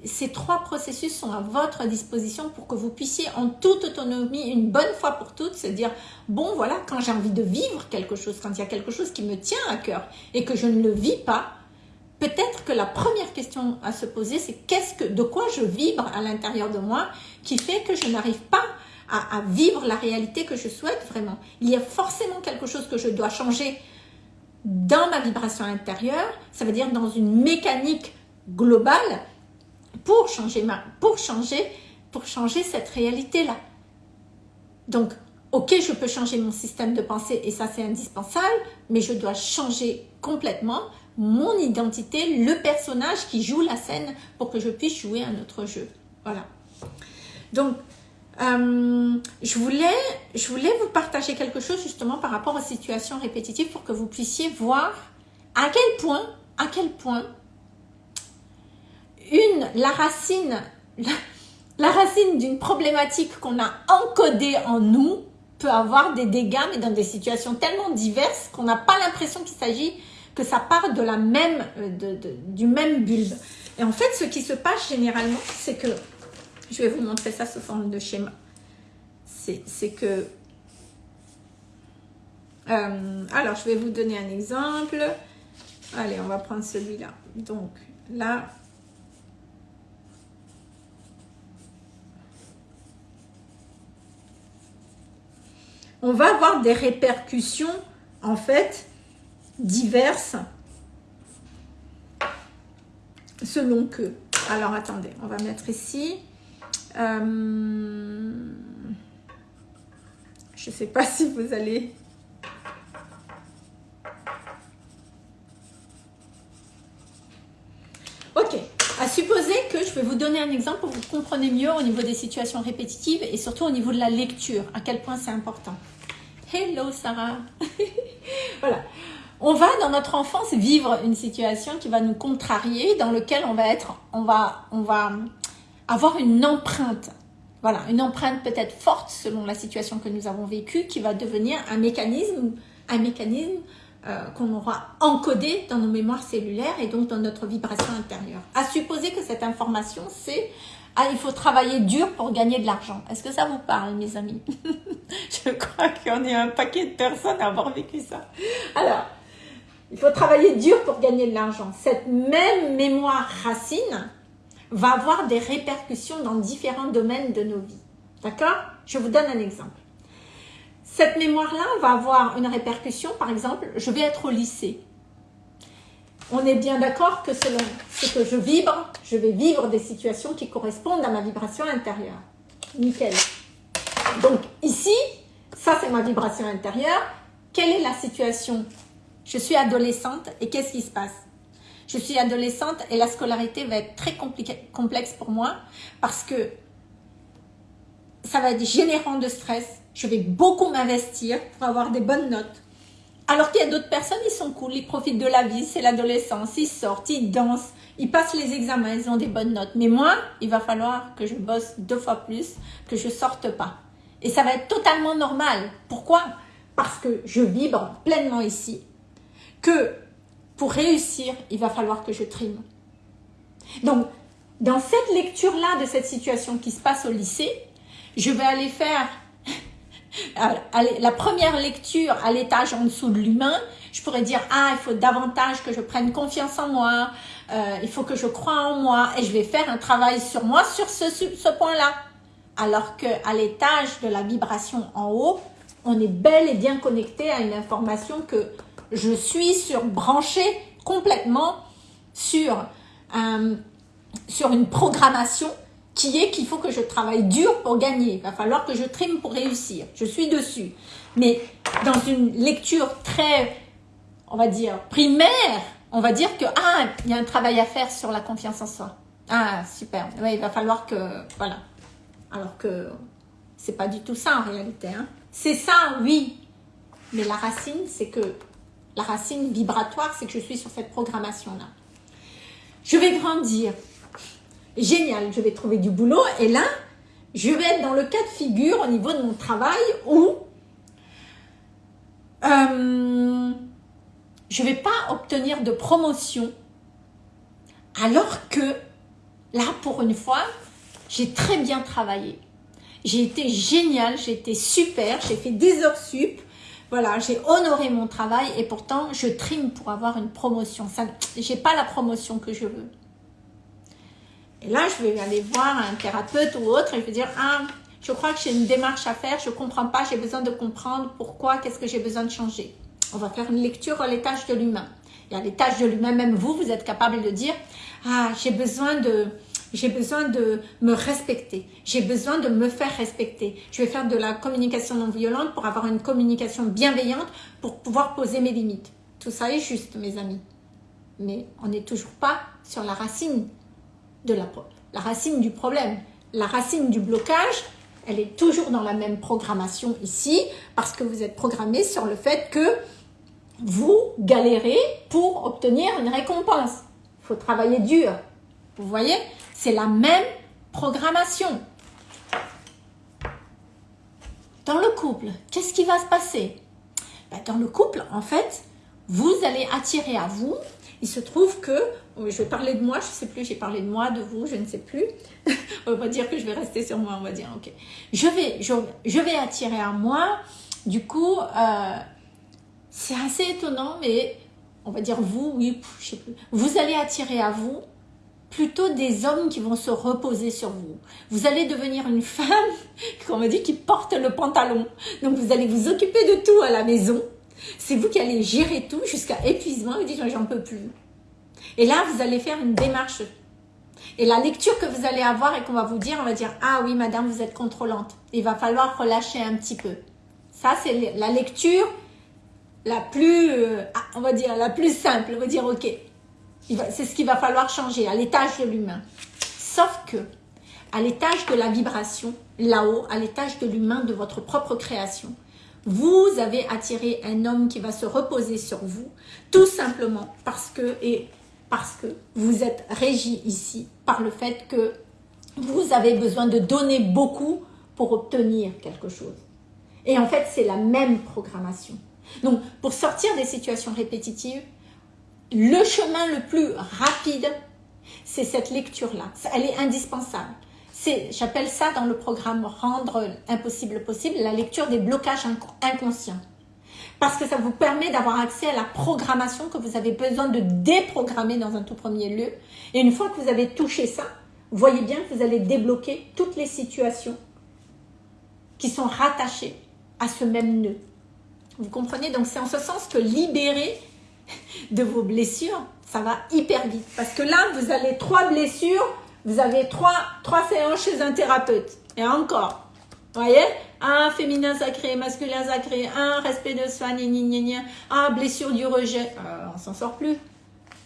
ces trois processus sont à votre disposition pour que vous puissiez en toute autonomie, une bonne fois pour toutes, se dire, bon voilà, quand j'ai envie de vivre quelque chose, quand il y a quelque chose qui me tient à cœur et que je ne le vis pas, peut-être que la première question à se poser, c'est qu'est-ce que, de quoi je vibre à l'intérieur de moi qui fait que je n'arrive pas à, vivre la réalité que je souhaite vraiment. Il y a forcément quelque chose que je dois changer dans ma vibration intérieure, ça veut dire dans une mécanique globale pour changer, ma, pour changer, pour changer cette réalité-là. Donc, ok, je peux changer mon système de pensée et ça c'est indispensable, mais je dois changer complètement mon identité, le personnage qui joue la scène pour que je puisse jouer un autre jeu. Voilà. Donc, euh, je, voulais, je voulais vous partager quelque chose justement par rapport aux situations répétitives pour que vous puissiez voir à quel point, à quel point une, la racine, la, racine d'une problématique qu'on a encodée en nous peut avoir des dégâts, mais dans des situations tellement diverses qu'on n'a pas l'impression qu'il s'agit que ça part de la même, euh, de, du même bulbe. Et en fait, ce qui se passe généralement, c'est que je vais vous montrer ça sous forme de schéma. c'est que... Euh, alors, je vais vous donner un exemple. Allez, on va prendre celui-là. Donc, là... On va avoir des répercussions, en fait, diverses selon que. Alors, attendez, on va mettre ici. Euh, je sais pas si vous allez... Ok, à supposer que je vais vous donner un exemple pour que vous compreniez mieux au niveau des situations répétitives et surtout au niveau de la lecture, à quel point c'est important. Hello Sarah Voilà, on va dans notre enfance vivre une situation qui va nous contrarier, dans lequel on va être, on va, on va avoir une empreinte. Voilà, une empreinte peut-être forte selon la situation que nous avons vécue, qui va devenir un mécanisme, un mécanisme euh, qu'on aura encodé dans nos mémoires cellulaires et donc dans notre vibration intérieure. À supposer que cette information, c'est ah, il faut travailler dur pour gagner de l'argent. Est-ce que ça vous parle, mes amis? Je crois qu'il y en a un paquet de personnes à avoir vécu ça. Alors, il faut travailler dur pour gagner de l'argent. Cette même mémoire racine va avoir des répercussions dans différents domaines de nos vies. D'accord? Je vous donne un exemple. Cette mémoire-là va avoir une répercussion, par exemple, je vais être au lycée. On est bien d'accord que selon ce que je vibre, je vais vivre des situations qui correspondent à ma vibration intérieure. Nickel. Donc ici, ça c'est ma vibration intérieure. Quelle est la situation? Je suis adolescente et qu'est-ce qui se passe? Je suis adolescente et la scolarité va être très complexe pour moi parce que ça va être générant de stress. Je vais beaucoup m'investir pour avoir des bonnes notes. Alors qu'il y a d'autres personnes, ils sont cool, ils profitent de la vie, c'est l'adolescence, ils sortent, ils dansent, ils passent les examens, ils ont des bonnes notes. Mais moi, il va falloir que je bosse deux fois plus, que je sorte pas. Et ça va être totalement normal. Pourquoi? Parce que je vibre pleinement ici que pour réussir, il va falloir que je trime. Donc, dans cette lecture-là de cette situation qui se passe au lycée, je vais aller faire la première lecture à l'étage en dessous de l'humain. Je pourrais dire, ah, il faut davantage que je prenne confiance en moi, euh, il faut que je croie en moi, et je vais faire un travail sur moi sur ce, ce point-là. Alors qu'à l'étage de la vibration en haut, on est bel et bien connecté à une information que je suis sur, branché complètement sur, sur une programmation qui est qu'il faut que je travaille dur pour gagner. Il va falloir que je trime pour réussir. Je suis dessus. Mais dans une lecture très, on va dire, primaire, on va dire que, ah, il y a un travail à faire sur la confiance en soi. Ah, super. Oui, il va falloir que, voilà. Alors que c'est pas du tout ça en réalité. Hein. C'est ça, oui. Mais la racine, c'est que la racine vibratoire, c'est que je suis sur cette programmation-là. Je vais grandir. Génial, je vais trouver du boulot. Et là, je vais être dans le cas de figure au niveau de mon travail où euh, je ne vais pas obtenir de promotion alors que là, pour une fois, j'ai très bien travaillé. J'ai été génial, j'ai été super, j'ai fait des heures sup, voilà, j'ai honoré mon travail et pourtant je trime pour avoir une promotion. Je n'ai pas la promotion que je veux. Et là, je vais aller voir un thérapeute ou autre et je vais dire, ah, je crois que j'ai une démarche à faire, je ne comprends pas, j'ai besoin de comprendre pourquoi, qu'est-ce que j'ai besoin de changer. On va faire une lecture à l'étage de l'humain. Et à l'étage de l'humain, même vous, vous êtes capable de dire, ah, j'ai besoin de, j'ai besoin de me respecter. J'ai besoin de me faire respecter. Je vais faire de la communication non violente pour avoir une communication bienveillante pour pouvoir poser mes limites. Tout ça est juste, mes amis. Mais on n'est toujours pas sur la racine de la, racine du problème. La racine du blocage, elle est toujours dans la même programmation ici parce que vous êtes programmé sur le fait que vous galérez pour obtenir une récompense. Il faut travailler dur. Vous voyez? C'est la même programmation. Dans le couple, qu'est-ce qui va se passer? Ben, Dans le couple, en fait, vous allez attirer à vous. Il se trouve que je vais parler de moi, je ne sais plus, j'ai parlé de moi, de vous, je ne sais plus. on va dire que je vais rester sur moi, on va dire, ok. Je vais, je, vais attirer à moi, du coup, euh, c'est assez étonnant, mais on va dire vous, oui, je sais plus. Vous allez attirer à vous plutôt des hommes qui vont se reposer sur vous. Vous allez devenir une femme, comme on dit, qui porte le pantalon. Donc vous allez vous occuper de tout à la maison. C'est vous qui allez gérer tout jusqu'à épuisement. Vous dites, j'en peux plus. Et là, vous allez faire une démarche. Et la lecture que vous allez avoir et qu'on va vous dire, on va dire, ah oui, madame, vous êtes contrôlante. Il va falloir relâcher un petit peu. Ça, c'est la lecture la plus, euh, on va dire, la plus simple. On va dire, ok, c'est ce qu'il va falloir changer à l'étage de l'humain. Sauf que, à l'étage de la vibration, là-haut, à l'étage de l'humain, de votre propre création, vous avez attiré un homme qui va se reposer sur vous, tout simplement parce que, et parce que vous êtes régi ici par le fait que vous avez besoin de donner beaucoup pour obtenir quelque chose. Et en fait, c'est la même programmation. Donc, pour sortir des situations répétitives, le chemin le plus rapide, c'est cette lecture-là. Elle est indispensable. J'appelle ça dans le programme Rendre impossible possible, la lecture des blocages inconscients parce que ça vous permet d'avoir accès à la programmation que vous avez besoin de déprogrammer dans un tout premier lieu. Et une fois que vous avez touché ça, voyez bien que vous allez débloquer toutes les situations qui sont rattachées à ce même nœud. Vous comprenez? Donc c'est en ce sens que libérer de vos blessures, ça va hyper vite. Parce que là, vous avez trois blessures, vous avez trois, trois séances chez un thérapeute. Et encore, voyez? Un féminin sacré, masculin sacré, un respect de soi, gna, un blessure du rejet. Euh, on s'en sort plus.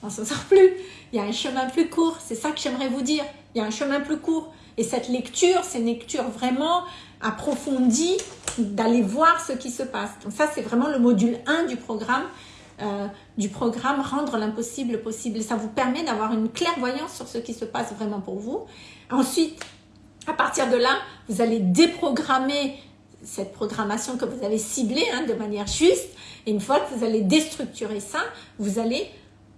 On s'en sort plus. Il y a un chemin plus court. C'est ça que j'aimerais vous dire. Il y a un chemin plus court. Et cette lecture, c'est une lecture vraiment approfondie d'aller voir ce qui se passe. Donc ça, c'est vraiment le module 1 du programme. Euh, du programme Rendre l'impossible possible. Ça vous permet d'avoir une clairvoyance sur ce qui se passe vraiment pour vous. Ensuite, à partir de là, vous allez déprogrammer cette programmation que vous avez ciblée hein, de manière juste. Et une fois que vous allez déstructurer ça, vous allez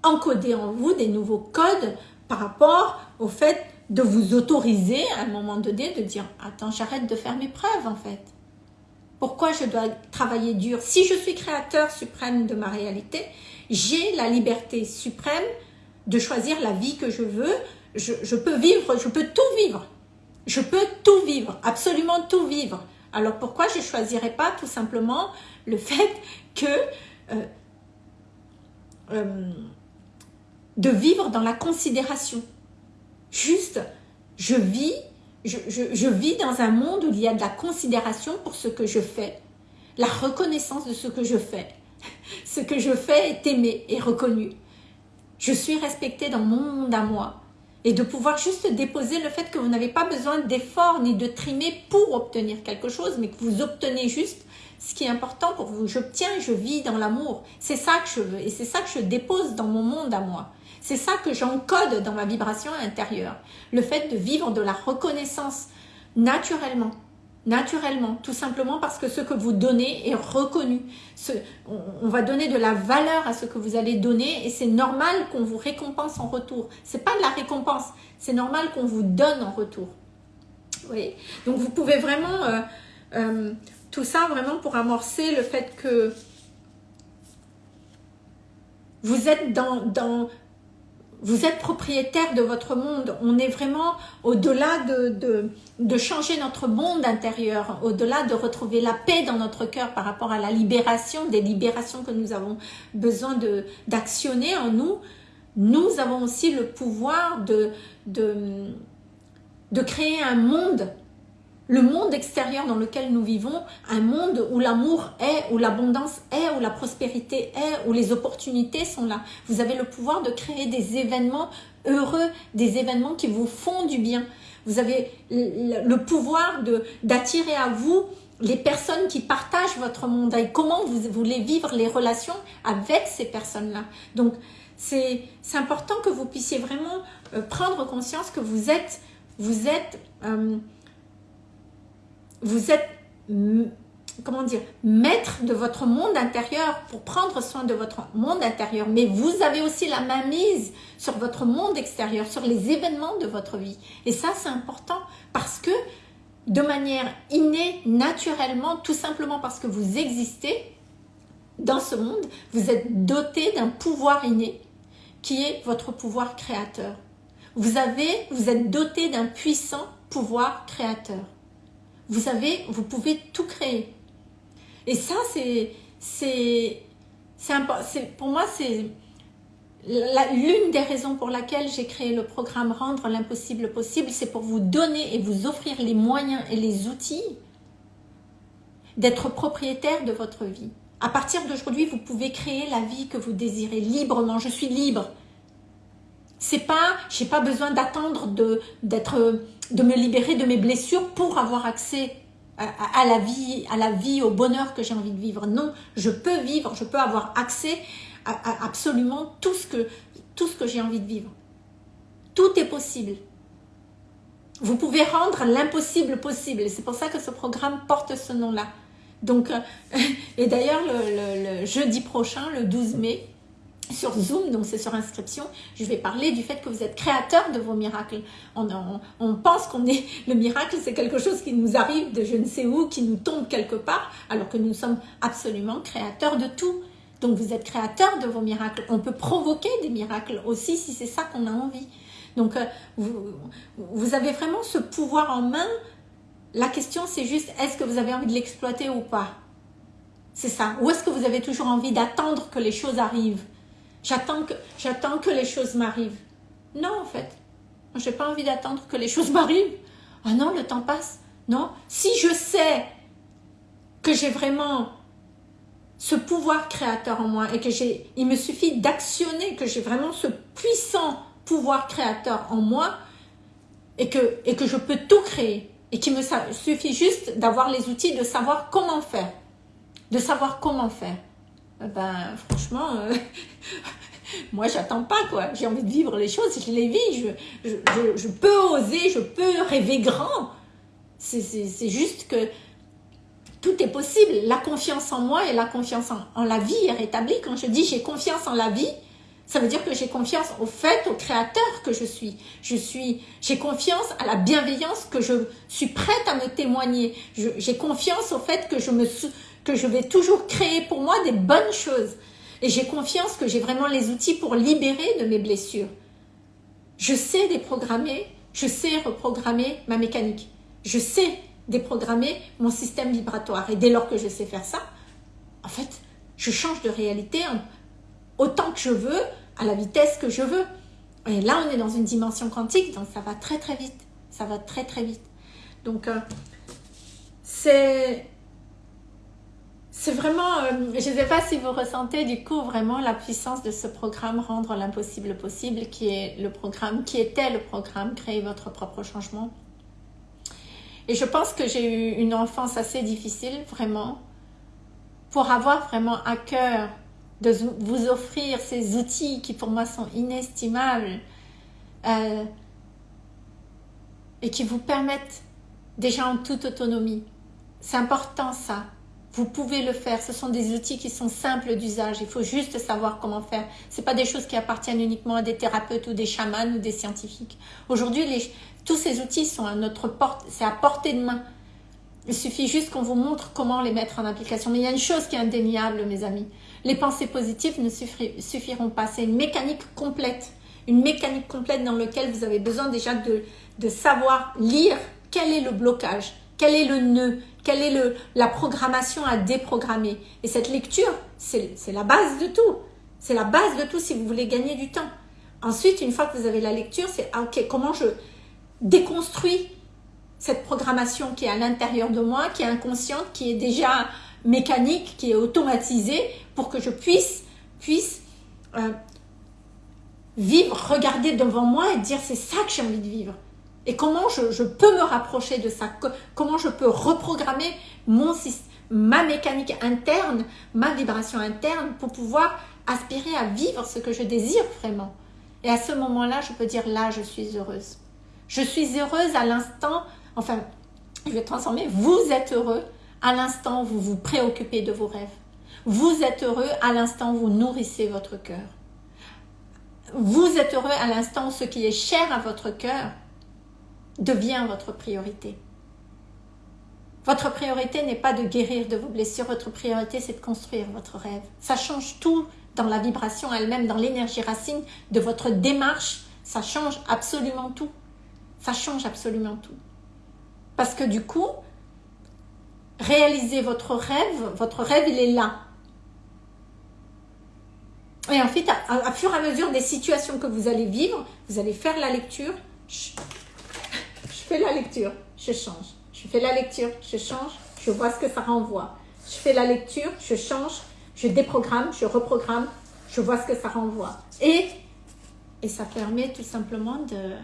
encoder en vous des nouveaux codes par rapport au fait de vous autoriser à un moment donné de dire « Attends, j'arrête de faire mes preuves en fait. Pourquoi je dois travailler dur Si je suis créateur suprême de ma réalité, j'ai la liberté suprême de choisir la vie que je veux. je peux vivre, je peux tout vivre. Je peux tout vivre, absolument tout vivre. Alors pourquoi je ne choisirais pas tout simplement le fait que euh, euh, de vivre dans la considération? Juste, je vis, je, vis dans un monde où il y a de la considération pour ce que je fais, la reconnaissance de ce que je fais. Ce que je fais est aimé et reconnu. Je suis respectée dans mon monde à moi et de pouvoir juste déposer le fait que vous n'avez pas besoin d'efforts ni de trimer pour obtenir quelque chose, mais que vous obtenez juste ce qui est important pour vous. J'obtiens, je vis dans l'amour. C'est ça que je veux et c'est ça que je dépose dans mon monde à moi. C'est ça que j'encode dans ma vibration intérieure. Le fait de vivre de la reconnaissance naturellement naturellement, tout simplement parce que ce que vous donnez est reconnu. on, va donner de la valeur à ce que vous allez donner et c'est normal qu'on vous récompense en retour. C'est pas de la récompense, c'est normal qu'on vous donne en retour. Oui. Donc vous pouvez vraiment, euh, euh, tout ça vraiment pour amorcer le fait que vous êtes dans, dans, vous êtes propriétaire de votre monde. On est vraiment au-delà de, de, changer notre monde intérieur, au-delà de retrouver la paix dans notre cœur par rapport à la libération, des libérations que nous avons besoin d'actionner en nous. Nous avons aussi le pouvoir de, de, de créer un monde le monde extérieur dans lequel nous vivons, un monde où l'amour est, où l'abondance est, où la prospérité est, où les opportunités sont là. Vous avez le pouvoir de créer des événements heureux, des événements qui vous font du bien. Vous avez le pouvoir d'attirer à vous les personnes qui partagent votre monde et comment vous voulez vivre les relations avec ces personnes-là. Donc, c'est important que vous puissiez vraiment euh, prendre conscience que vous êtes, vous êtes euh, vous êtes comment dire, maître de votre monde intérieur pour prendre soin de votre monde intérieur. Mais vous avez aussi la main mise sur votre monde extérieur, sur les événements de votre vie. Et ça, c'est important parce que de manière innée, naturellement, tout simplement parce que vous existez dans ce monde, vous êtes doté d'un pouvoir inné qui est votre pouvoir créateur. Vous, avez, vous êtes doté d'un puissant pouvoir créateur. Vous, avez, vous pouvez tout créer. Et ça, c'est, pour moi, c'est l'une des raisons pour laquelle j'ai créé le programme Rendre l'impossible possible, c'est pour vous donner et vous offrir les moyens et les outils d'être propriétaire de votre vie. À partir d'aujourd'hui, vous pouvez créer la vie que vous désirez librement. Je suis libre. C'est pas, j'ai pas besoin d'attendre d'être, de me libérer de mes blessures pour avoir accès à, la vie, à la vie, au bonheur que j'ai envie de vivre. Non, je peux vivre, je peux avoir accès à, absolument tout ce que, tout ce que j'ai envie de vivre. Tout est possible. Vous pouvez rendre l'impossible possible. C'est pour ça que ce programme porte ce nom-là. Donc, euh, et d'ailleurs, le, jeudi prochain, le 12 mai, sur Zoom, donc c'est sur inscription, je vais parler du fait que vous êtes créateur de vos miracles. On, pense qu'on est le miracle, c'est quelque chose qui nous arrive de je ne sais où, qui nous tombe quelque part, alors que nous sommes absolument créateurs de tout. Donc vous êtes créateur de vos miracles. On peut provoquer des miracles aussi si c'est ça qu'on a envie. Donc euh, vous avez vraiment ce pouvoir en main. La question c'est juste, est-ce que vous avez envie de l'exploiter ou pas? C'est ça. Ou est-ce que vous avez toujours envie d'attendre que les choses arrivent? J'attends que, les choses m'arrivent. Non, en fait. Je n'ai pas envie d'attendre que les choses m'arrivent. Ah non, le temps passe. Non. Si je sais que j'ai vraiment ce pouvoir créateur en moi et que j'ai, il me suffit d'actionner, que j'ai vraiment ce puissant pouvoir créateur en moi et que, et que je peux tout créer et qu'il me suffit juste d'avoir les outils de savoir comment faire, de savoir comment faire. Euh, ben franchement, euh, moi j'attends pas quoi. J'ai envie de vivre les choses, je les vis, je, peux oser, je peux rêver grand. C'est juste que tout est possible. La confiance en moi et la confiance en, la vie est rétablie. Quand je dis j'ai confiance en la vie, ça veut dire que j'ai confiance au fait, au créateur que je suis. Je suis, j'ai confiance à la bienveillance que je suis prête à me témoigner. J'ai confiance au fait que je me, que je vais toujours créer pour moi des bonnes choses. Et j'ai confiance que j'ai vraiment les outils pour libérer de mes blessures. Je sais déprogrammer, je sais reprogrammer ma mécanique. Je sais déprogrammer mon système vibratoire. Et dès lors que je sais faire ça, en fait, je change de réalité autant que je veux, à la vitesse que je veux. Et là, on est dans une dimension quantique, donc ça va très très vite. Ça va très très vite. Donc, euh, c'est c'est vraiment, euh, je ne sais pas si vous ressentez du coup vraiment la puissance de ce programme Rendre l'impossible possible, qui est le programme, qui était le programme Créer votre propre changement. Et je pense que j'ai eu une enfance assez difficile, vraiment, pour avoir vraiment à cœur de vous offrir ces outils qui pour moi sont inestimables euh, et qui vous permettent déjà en toute autonomie. C'est important ça, vous pouvez le faire. Ce sont des outils qui sont simples d'usage. Il faut juste savoir comment faire. Ce pas des choses qui appartiennent uniquement à des thérapeutes ou des chamans ou des scientifiques. Aujourd'hui, tous ces outils sont à notre porte, c'est à portée de main. Il suffit juste qu'on vous montre comment les mettre en application. Mais il y a une chose qui est indéniable, mes amis. Les pensées positives ne suffiront pas. C'est une mécanique complète. Une mécanique complète dans laquelle vous avez besoin déjà de, de savoir lire quel est le blocage, quel est le nœud, quelle est le, la programmation à déprogrammer. Et cette lecture, c'est la base de tout. C'est la base de tout si vous voulez gagner du temps. Ensuite, une fois que vous avez la lecture, c'est ah, ok, comment je déconstruis cette programmation qui est à l'intérieur de moi, qui est inconsciente, qui est déjà mécanique, qui est automatisée, pour que je puisse, puisse euh, vivre, regarder devant moi et dire c'est ça que j'ai envie de vivre. Et comment je, peux me rapprocher de ça? Comment je peux reprogrammer mon, ma mécanique interne, ma vibration interne pour pouvoir aspirer à vivre ce que je désire vraiment? Et à ce moment-là, je peux dire là, je suis heureuse. Je suis heureuse à l'instant, enfin, je vais transformer, vous êtes heureux à l'instant où vous vous préoccupez de vos rêves. Vous êtes heureux à l'instant où vous nourrissez votre cœur. Vous êtes heureux à l'instant où ce qui est cher à votre cœur devient votre priorité. Votre priorité n'est pas de guérir de vos blessures, votre priorité c'est de construire votre rêve. Ça change tout dans la vibration elle-même, dans l'énergie racine de votre démarche, ça change absolument tout. Ça change absolument tout. Parce que du coup, réaliser votre rêve, votre rêve il est là. Et ensuite, à, à, fur et à mesure des situations que vous allez vivre, vous allez faire la lecture. Fais la lecture, je change. Je fais la lecture, je change, je vois ce que ça renvoie. Je fais la lecture, je change, je déprogramme, je reprogramme, je vois ce que ça renvoie. Et, et ça permet tout simplement de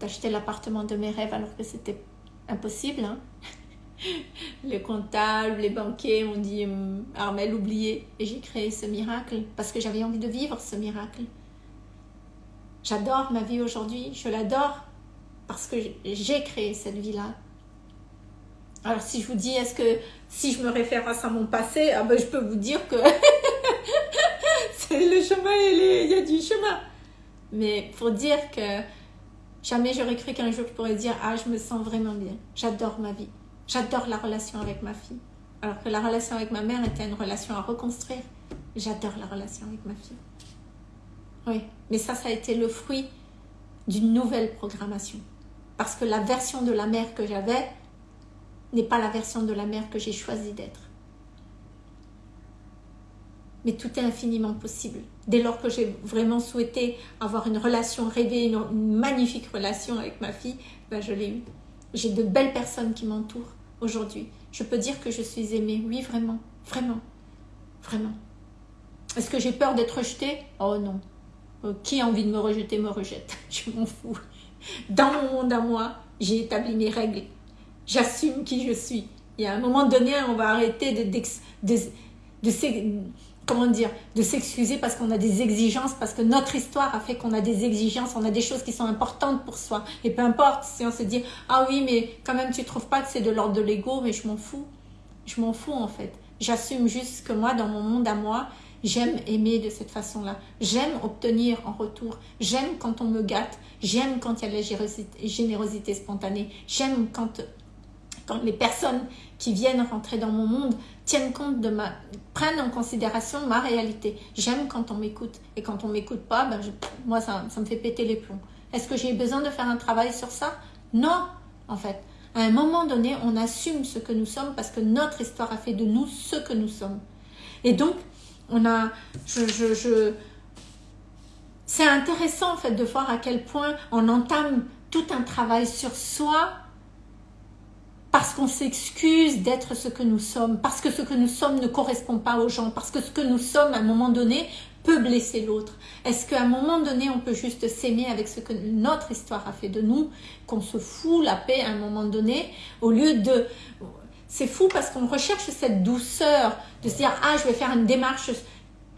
d'acheter l'appartement de mes rêves alors que c'était impossible. Hein. les comptables, les banquiers ont dit hum, Armel oublié et j'ai créé ce miracle parce que j'avais envie de vivre ce miracle. J'adore ma vie aujourd'hui, je l'adore parce que j'ai créé cette vie-là. Alors si je vous dis, est-ce que si je me réfère à mon passé, ah ben, je peux vous dire que c'est le chemin, il y a du chemin. Mais pour dire que jamais j'aurais cru qu'un jour je pourrais dire, ah je me sens vraiment bien, j'adore ma vie, j'adore la relation avec ma fille. Alors que la relation avec ma mère était une relation à reconstruire. J'adore la relation avec ma fille. Oui, mais ça, ça a été le fruit d'une nouvelle programmation. Parce que la version de la mère que j'avais n'est pas la version de la mère que j'ai choisi d'être. Mais tout est infiniment possible. Dès lors que j'ai vraiment souhaité avoir une relation rêvée, une, magnifique relation avec ma fille, ben je l'ai eue. J'ai de belles personnes qui m'entourent aujourd'hui. Je peux dire que je suis aimée. Oui, vraiment. Vraiment. Vraiment. Est-ce que j'ai peur d'être rejetée? Oh non. Qui a envie de me rejeter me rejette. Je m'en fous. Dans mon monde à moi, j'ai établi mes règles. J'assume qui je suis. Il y a un moment donné, on va arrêter de, comment dire, de s'excuser parce qu'on a des exigences, parce que notre histoire a fait qu'on a des exigences, on a des choses qui sont importantes pour soi. Et peu importe si on se dit, ah oui, mais quand même tu trouves pas que c'est de l'ordre de l'ego, mais je m'en fous. Je m'en fous en fait. J'assume juste que moi, dans mon monde à moi, J'aime aimer de cette façon-là. J'aime obtenir en retour. J'aime quand on me gâte. J'aime quand il y a la générosité, spontanée. J'aime quand, les personnes qui viennent rentrer dans mon monde tiennent compte de ma, prennent en considération ma réalité. J'aime quand on m'écoute. Et quand on m'écoute pas, ben moi, ça me fait péter les plombs. Est-ce que j'ai besoin de faire un travail sur ça? Non, en fait. À un moment donné, on assume ce que nous sommes parce que notre histoire a fait de nous ce que nous sommes. Et donc, on a, je, je, c'est intéressant en fait de voir à quel point on entame tout un travail sur soi parce qu'on s'excuse d'être ce que nous sommes, parce que ce que nous sommes ne correspond pas aux gens, parce que ce que nous sommes à un moment donné peut blesser l'autre. Est-ce qu'à un moment donné, on peut juste s'aimer avec ce que notre histoire a fait de nous, qu'on se fout la paix à un moment donné, au lieu de c'est fou parce qu'on recherche cette douceur de se dire « Ah, je vais faire une démarche,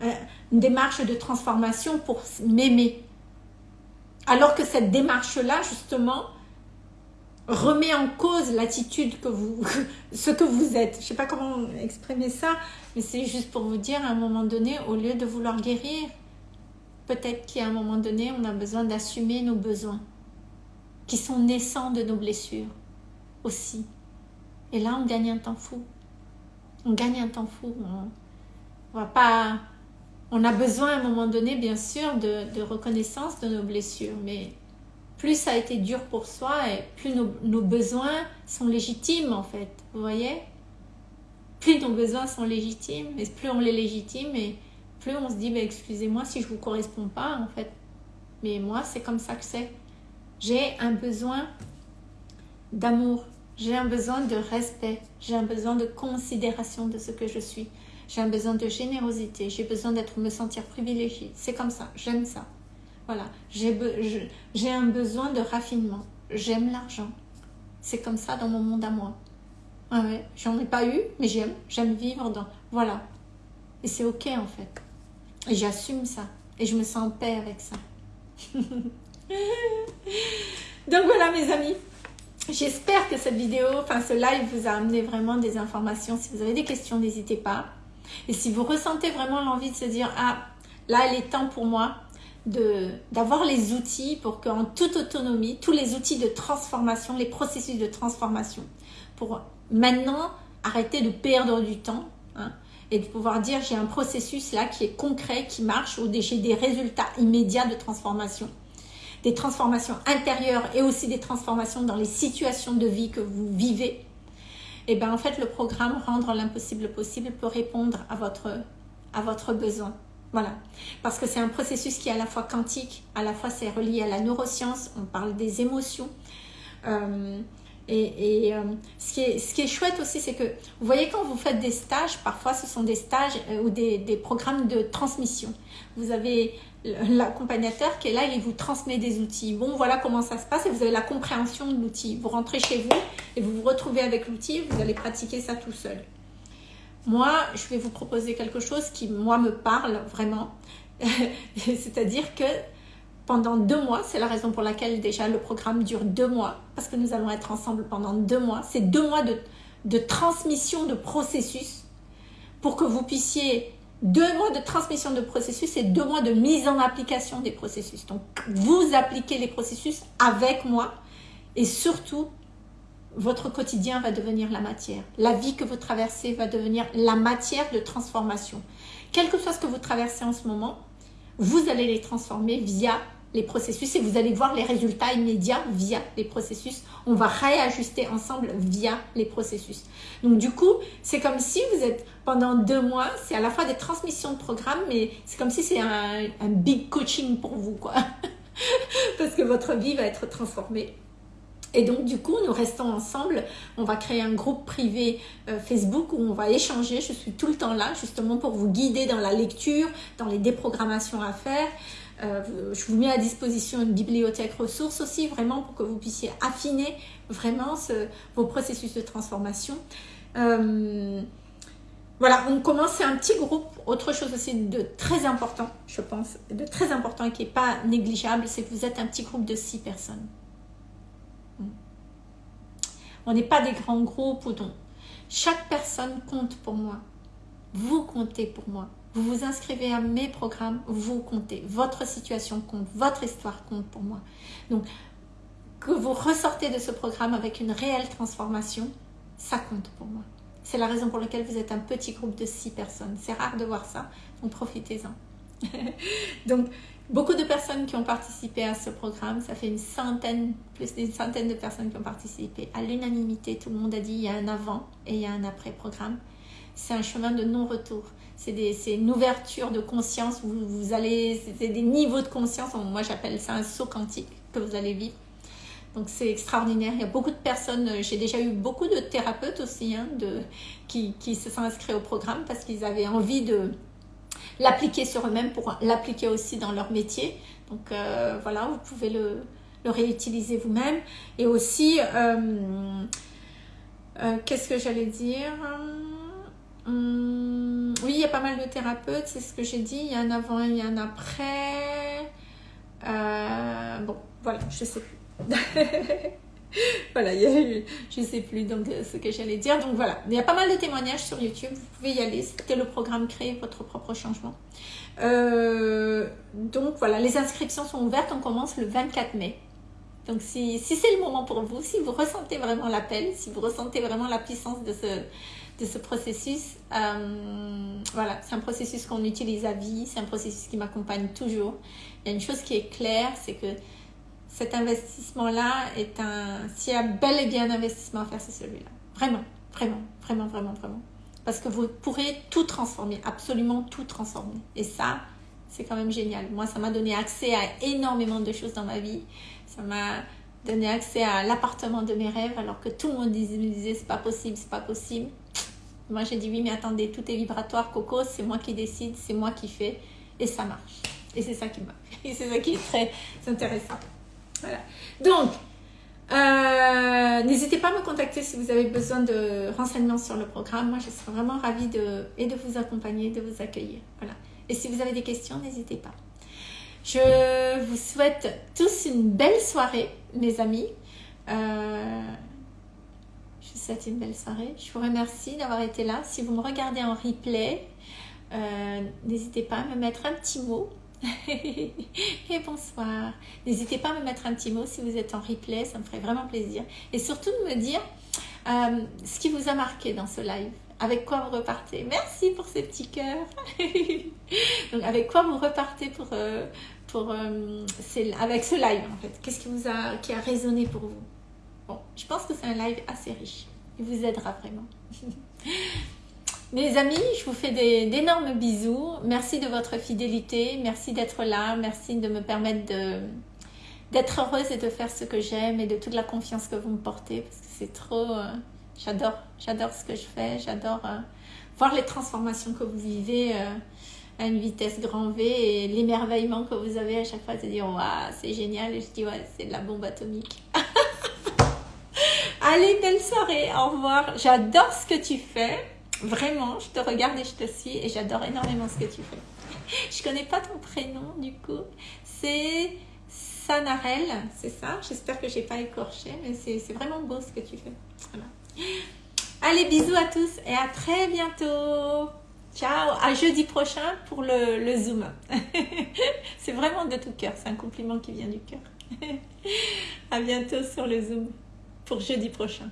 euh, une démarche de transformation pour m'aimer. » Alors que cette démarche-là, justement, remet en cause l'attitude que vous, ce que vous êtes. Je ne sais pas comment exprimer ça, mais c'est juste pour vous dire, à un moment donné, au lieu de vouloir guérir, peut-être qu'à un moment donné, on a besoin d'assumer nos besoins, qui sont naissants de nos blessures aussi. Et là, on gagne un temps fou. On gagne un temps fou. On, va pas... On a besoin à un moment donné, bien sûr, de, reconnaissance de nos blessures, mais plus ça a été dur pour soi et plus nos, besoins sont légitimes, en fait. Vous voyez? Plus nos besoins sont légitimes, et plus on les légitime, et plus on se dit, bah, excusez-moi si je vous correspond pas, en fait. Mais moi, c'est comme ça que c'est. J'ai un besoin d'amour, j'ai un besoin de respect, j'ai un besoin de considération de ce que je suis. J'ai un besoin de générosité, j'ai besoin d'être me sentir privilégiée. C'est comme ça, j'aime ça. Voilà, j'ai un besoin de raffinement. J'aime l'argent. C'est comme ça dans mon monde à moi. Ah ouais, j'en ai pas eu, mais j'aime. J'aime vivre dans... Voilà. Et c'est ok en fait. Et j'assume ça. Et je me sens en paix avec ça. Donc voilà mes amis. J'espère que cette vidéo, enfin ce live vous a amené vraiment des informations. Si vous avez des questions, n'hésitez pas. Et si vous ressentez vraiment l'envie de se dire, ah, là, il est temps pour moi d'avoir les outils pour qu'en toute autonomie, tous les outils de transformation, les processus de transformation, pour maintenant arrêter de perdre du temps hein, et de pouvoir dire j'ai un processus là qui est concret, qui marche, ou j'ai des résultats immédiats de transformation des transformations intérieures et aussi des transformations dans les situations de vie que vous vivez, et eh bien en fait le programme Rendre l'impossible possible peut répondre à votre, à votre besoin. Voilà, parce que c'est un processus qui est à la fois quantique, à la fois c'est relié à la neuroscience, on parle des émotions. Euh, et, euh, ce, qui est, chouette aussi, c'est que vous voyez quand vous faites des stages, parfois ce sont des stages euh, ou des, des, programmes de transmission. Vous avez l'accompagnateur qui est là, il vous transmet des outils. Bon, voilà comment ça se passe et vous avez la compréhension de l'outil. Vous rentrez chez vous et vous vous retrouvez avec l'outil vous allez pratiquer ça tout seul. Moi, je vais vous proposer quelque chose qui, moi, me parle vraiment. C'est-à-dire que pendant deux mois, c'est la raison pour laquelle déjà le programme dure deux mois, parce que nous allons être ensemble pendant deux mois. C'est deux mois de, de transmission de processus pour que vous puissiez deux mois de transmission de processus et deux mois de mise en application des processus. Donc, vous appliquez les processus avec moi et surtout, votre quotidien va devenir la matière. La vie que vous traversez va devenir la matière de transformation. Quel que soit ce que vous traversez en ce moment, vous allez les transformer via les processus et vous allez voir les résultats immédiats via les processus. On va réajuster ensemble via les processus. Donc du coup, c'est comme si vous êtes pendant deux mois, c'est à la fois des transmissions de programmes, mais c'est comme si c'est un, big coaching pour vous, quoi. Parce que votre vie va être transformée. Et donc, du coup, nous restons ensemble. On va créer un groupe privé euh, Facebook où on va échanger. Je suis tout le temps là, justement, pour vous guider dans la lecture, dans les déprogrammations à faire. Euh, je vous mets à disposition une bibliothèque ressources aussi, vraiment pour que vous puissiez affiner vraiment vos processus de transformation. Euh, voilà, on commence, c'est un petit groupe. Autre chose aussi de très important, je pense, de très important et qui n'est pas négligeable, c'est que vous êtes un petit groupe de six personnes. On n'est pas des grands groupes ou donc chaque personne compte pour moi. Vous comptez pour moi vous vous inscrivez à mes programmes, vous comptez. Votre situation compte, votre histoire compte pour moi. Donc, que vous ressortez de ce programme avec une réelle transformation, ça compte pour moi. C'est la raison pour laquelle vous êtes un petit groupe de six personnes. C'est rare de voir ça, donc profitez-en. donc, beaucoup de personnes qui ont participé à ce programme, ça fait une centaine, plus d'une centaine de personnes qui ont participé. À l'unanimité, tout le monde a dit il y a un avant et il y a un après programme. C'est un chemin de non-retour c'est une ouverture de conscience, vous, vous allez, c'est des niveaux de conscience, moi j'appelle ça un saut quantique que vous allez vivre. Donc c'est extraordinaire, il y a beaucoup de personnes, j'ai déjà eu beaucoup de thérapeutes aussi hein, de, qui, qui, se sont inscrits au programme parce qu'ils avaient envie de l'appliquer sur eux-mêmes pour l'appliquer aussi dans leur métier. Donc euh, voilà, vous pouvez le, le réutiliser vous-même. Et aussi, euh, euh, qu'est-ce que j'allais dire? Hum, oui, il y a pas mal de thérapeutes, c'est ce que j'ai dit. Il y a un avant il y a un après. Euh, bon, voilà, je sais plus. voilà, il y a je sais plus donc euh, ce que j'allais dire. Donc voilà, il y a pas mal de témoignages sur YouTube. Vous pouvez y aller. C'était le programme Créer votre propre changement. Euh, donc voilà, les inscriptions sont ouvertes. On commence le 24 mai. Donc si, si c'est le moment pour vous, si vous ressentez vraiment l'appel, si vous ressentez vraiment la puissance de ce, de ce processus. Euh, voilà, c'est un processus qu'on utilise à vie, c'est un processus qui m'accompagne toujours. Il y a une chose qui est claire, c'est que cet investissement-là est un... S'il y a bel et bien un investissement à faire, c'est celui-là. Vraiment, vraiment, vraiment, vraiment, vraiment. Parce que vous pourrez tout transformer, absolument tout transformer. Et ça, c'est quand même génial. Moi, ça m'a donné accès à énormément de choses dans ma vie. Ça m'a donné accès à l'appartement de mes rêves alors que tout le monde me disait c'est pas possible, c'est pas possible. Moi, j'ai dit oui, mais attendez, tout est vibratoire, Coco, c'est moi qui décide, c'est moi qui fais, et ça marche. Et c'est ça qui marche. Et c'est ça qui est très intéressant. Voilà. Donc, euh, n'hésitez pas à me contacter si vous avez besoin de renseignements sur le programme. Moi, je serais vraiment ravie de, et de vous accompagner, de vous accueillir. Voilà. Et si vous avez des questions, n'hésitez pas. Je vous souhaite tous une belle soirée, mes amis. Euh, souhaite une belle soirée. Je vous remercie d'avoir été là. Si vous me regardez en replay, euh, n'hésitez pas à me mettre un petit mot. et bonsoir. N'hésitez pas à me mettre un petit mot si vous êtes en replay, ça me ferait vraiment plaisir. Et surtout de me dire euh, ce qui vous a marqué dans ce live. Avec quoi vous repartez Merci pour ces petits cœurs. Avec quoi vous repartez pour, euh, avec ce live en Qu'est-ce qui vous a qui a résonné pour vous? Bon, je pense que c'est un live assez riche. Il vous aidera vraiment. Mes amis, je vous fais d'énormes bisous. Merci de votre fidélité. Merci d'être là. Merci de me permettre d'être heureuse et de faire ce que j'aime et de toute la confiance que vous me portez parce que c'est trop... Euh, j'adore, j'adore ce que je fais. J'adore euh, voir les transformations que vous vivez euh, à une vitesse grand V et l'émerveillement que vous avez à chaque fois de dire « Waouh, c'est génial » et je dis « Ouais, c'est de la bombe atomique. » Allez, belle soirée, au revoir. J'adore ce que tu fais. Vraiment, je te regarde et je te suis et j'adore énormément ce que tu fais. Je connais pas ton prénom du coup. C'est Sanarel, c'est ça? J'espère que j'ai pas écorché, mais c'est vraiment beau ce que tu fais. Allez, bisous à tous et à très bientôt. Ciao, à jeudi prochain pour le, Zoom. c'est vraiment de tout cœur, c'est un compliment qui vient du cœur. à bientôt sur le Zoom pour jeudi prochain.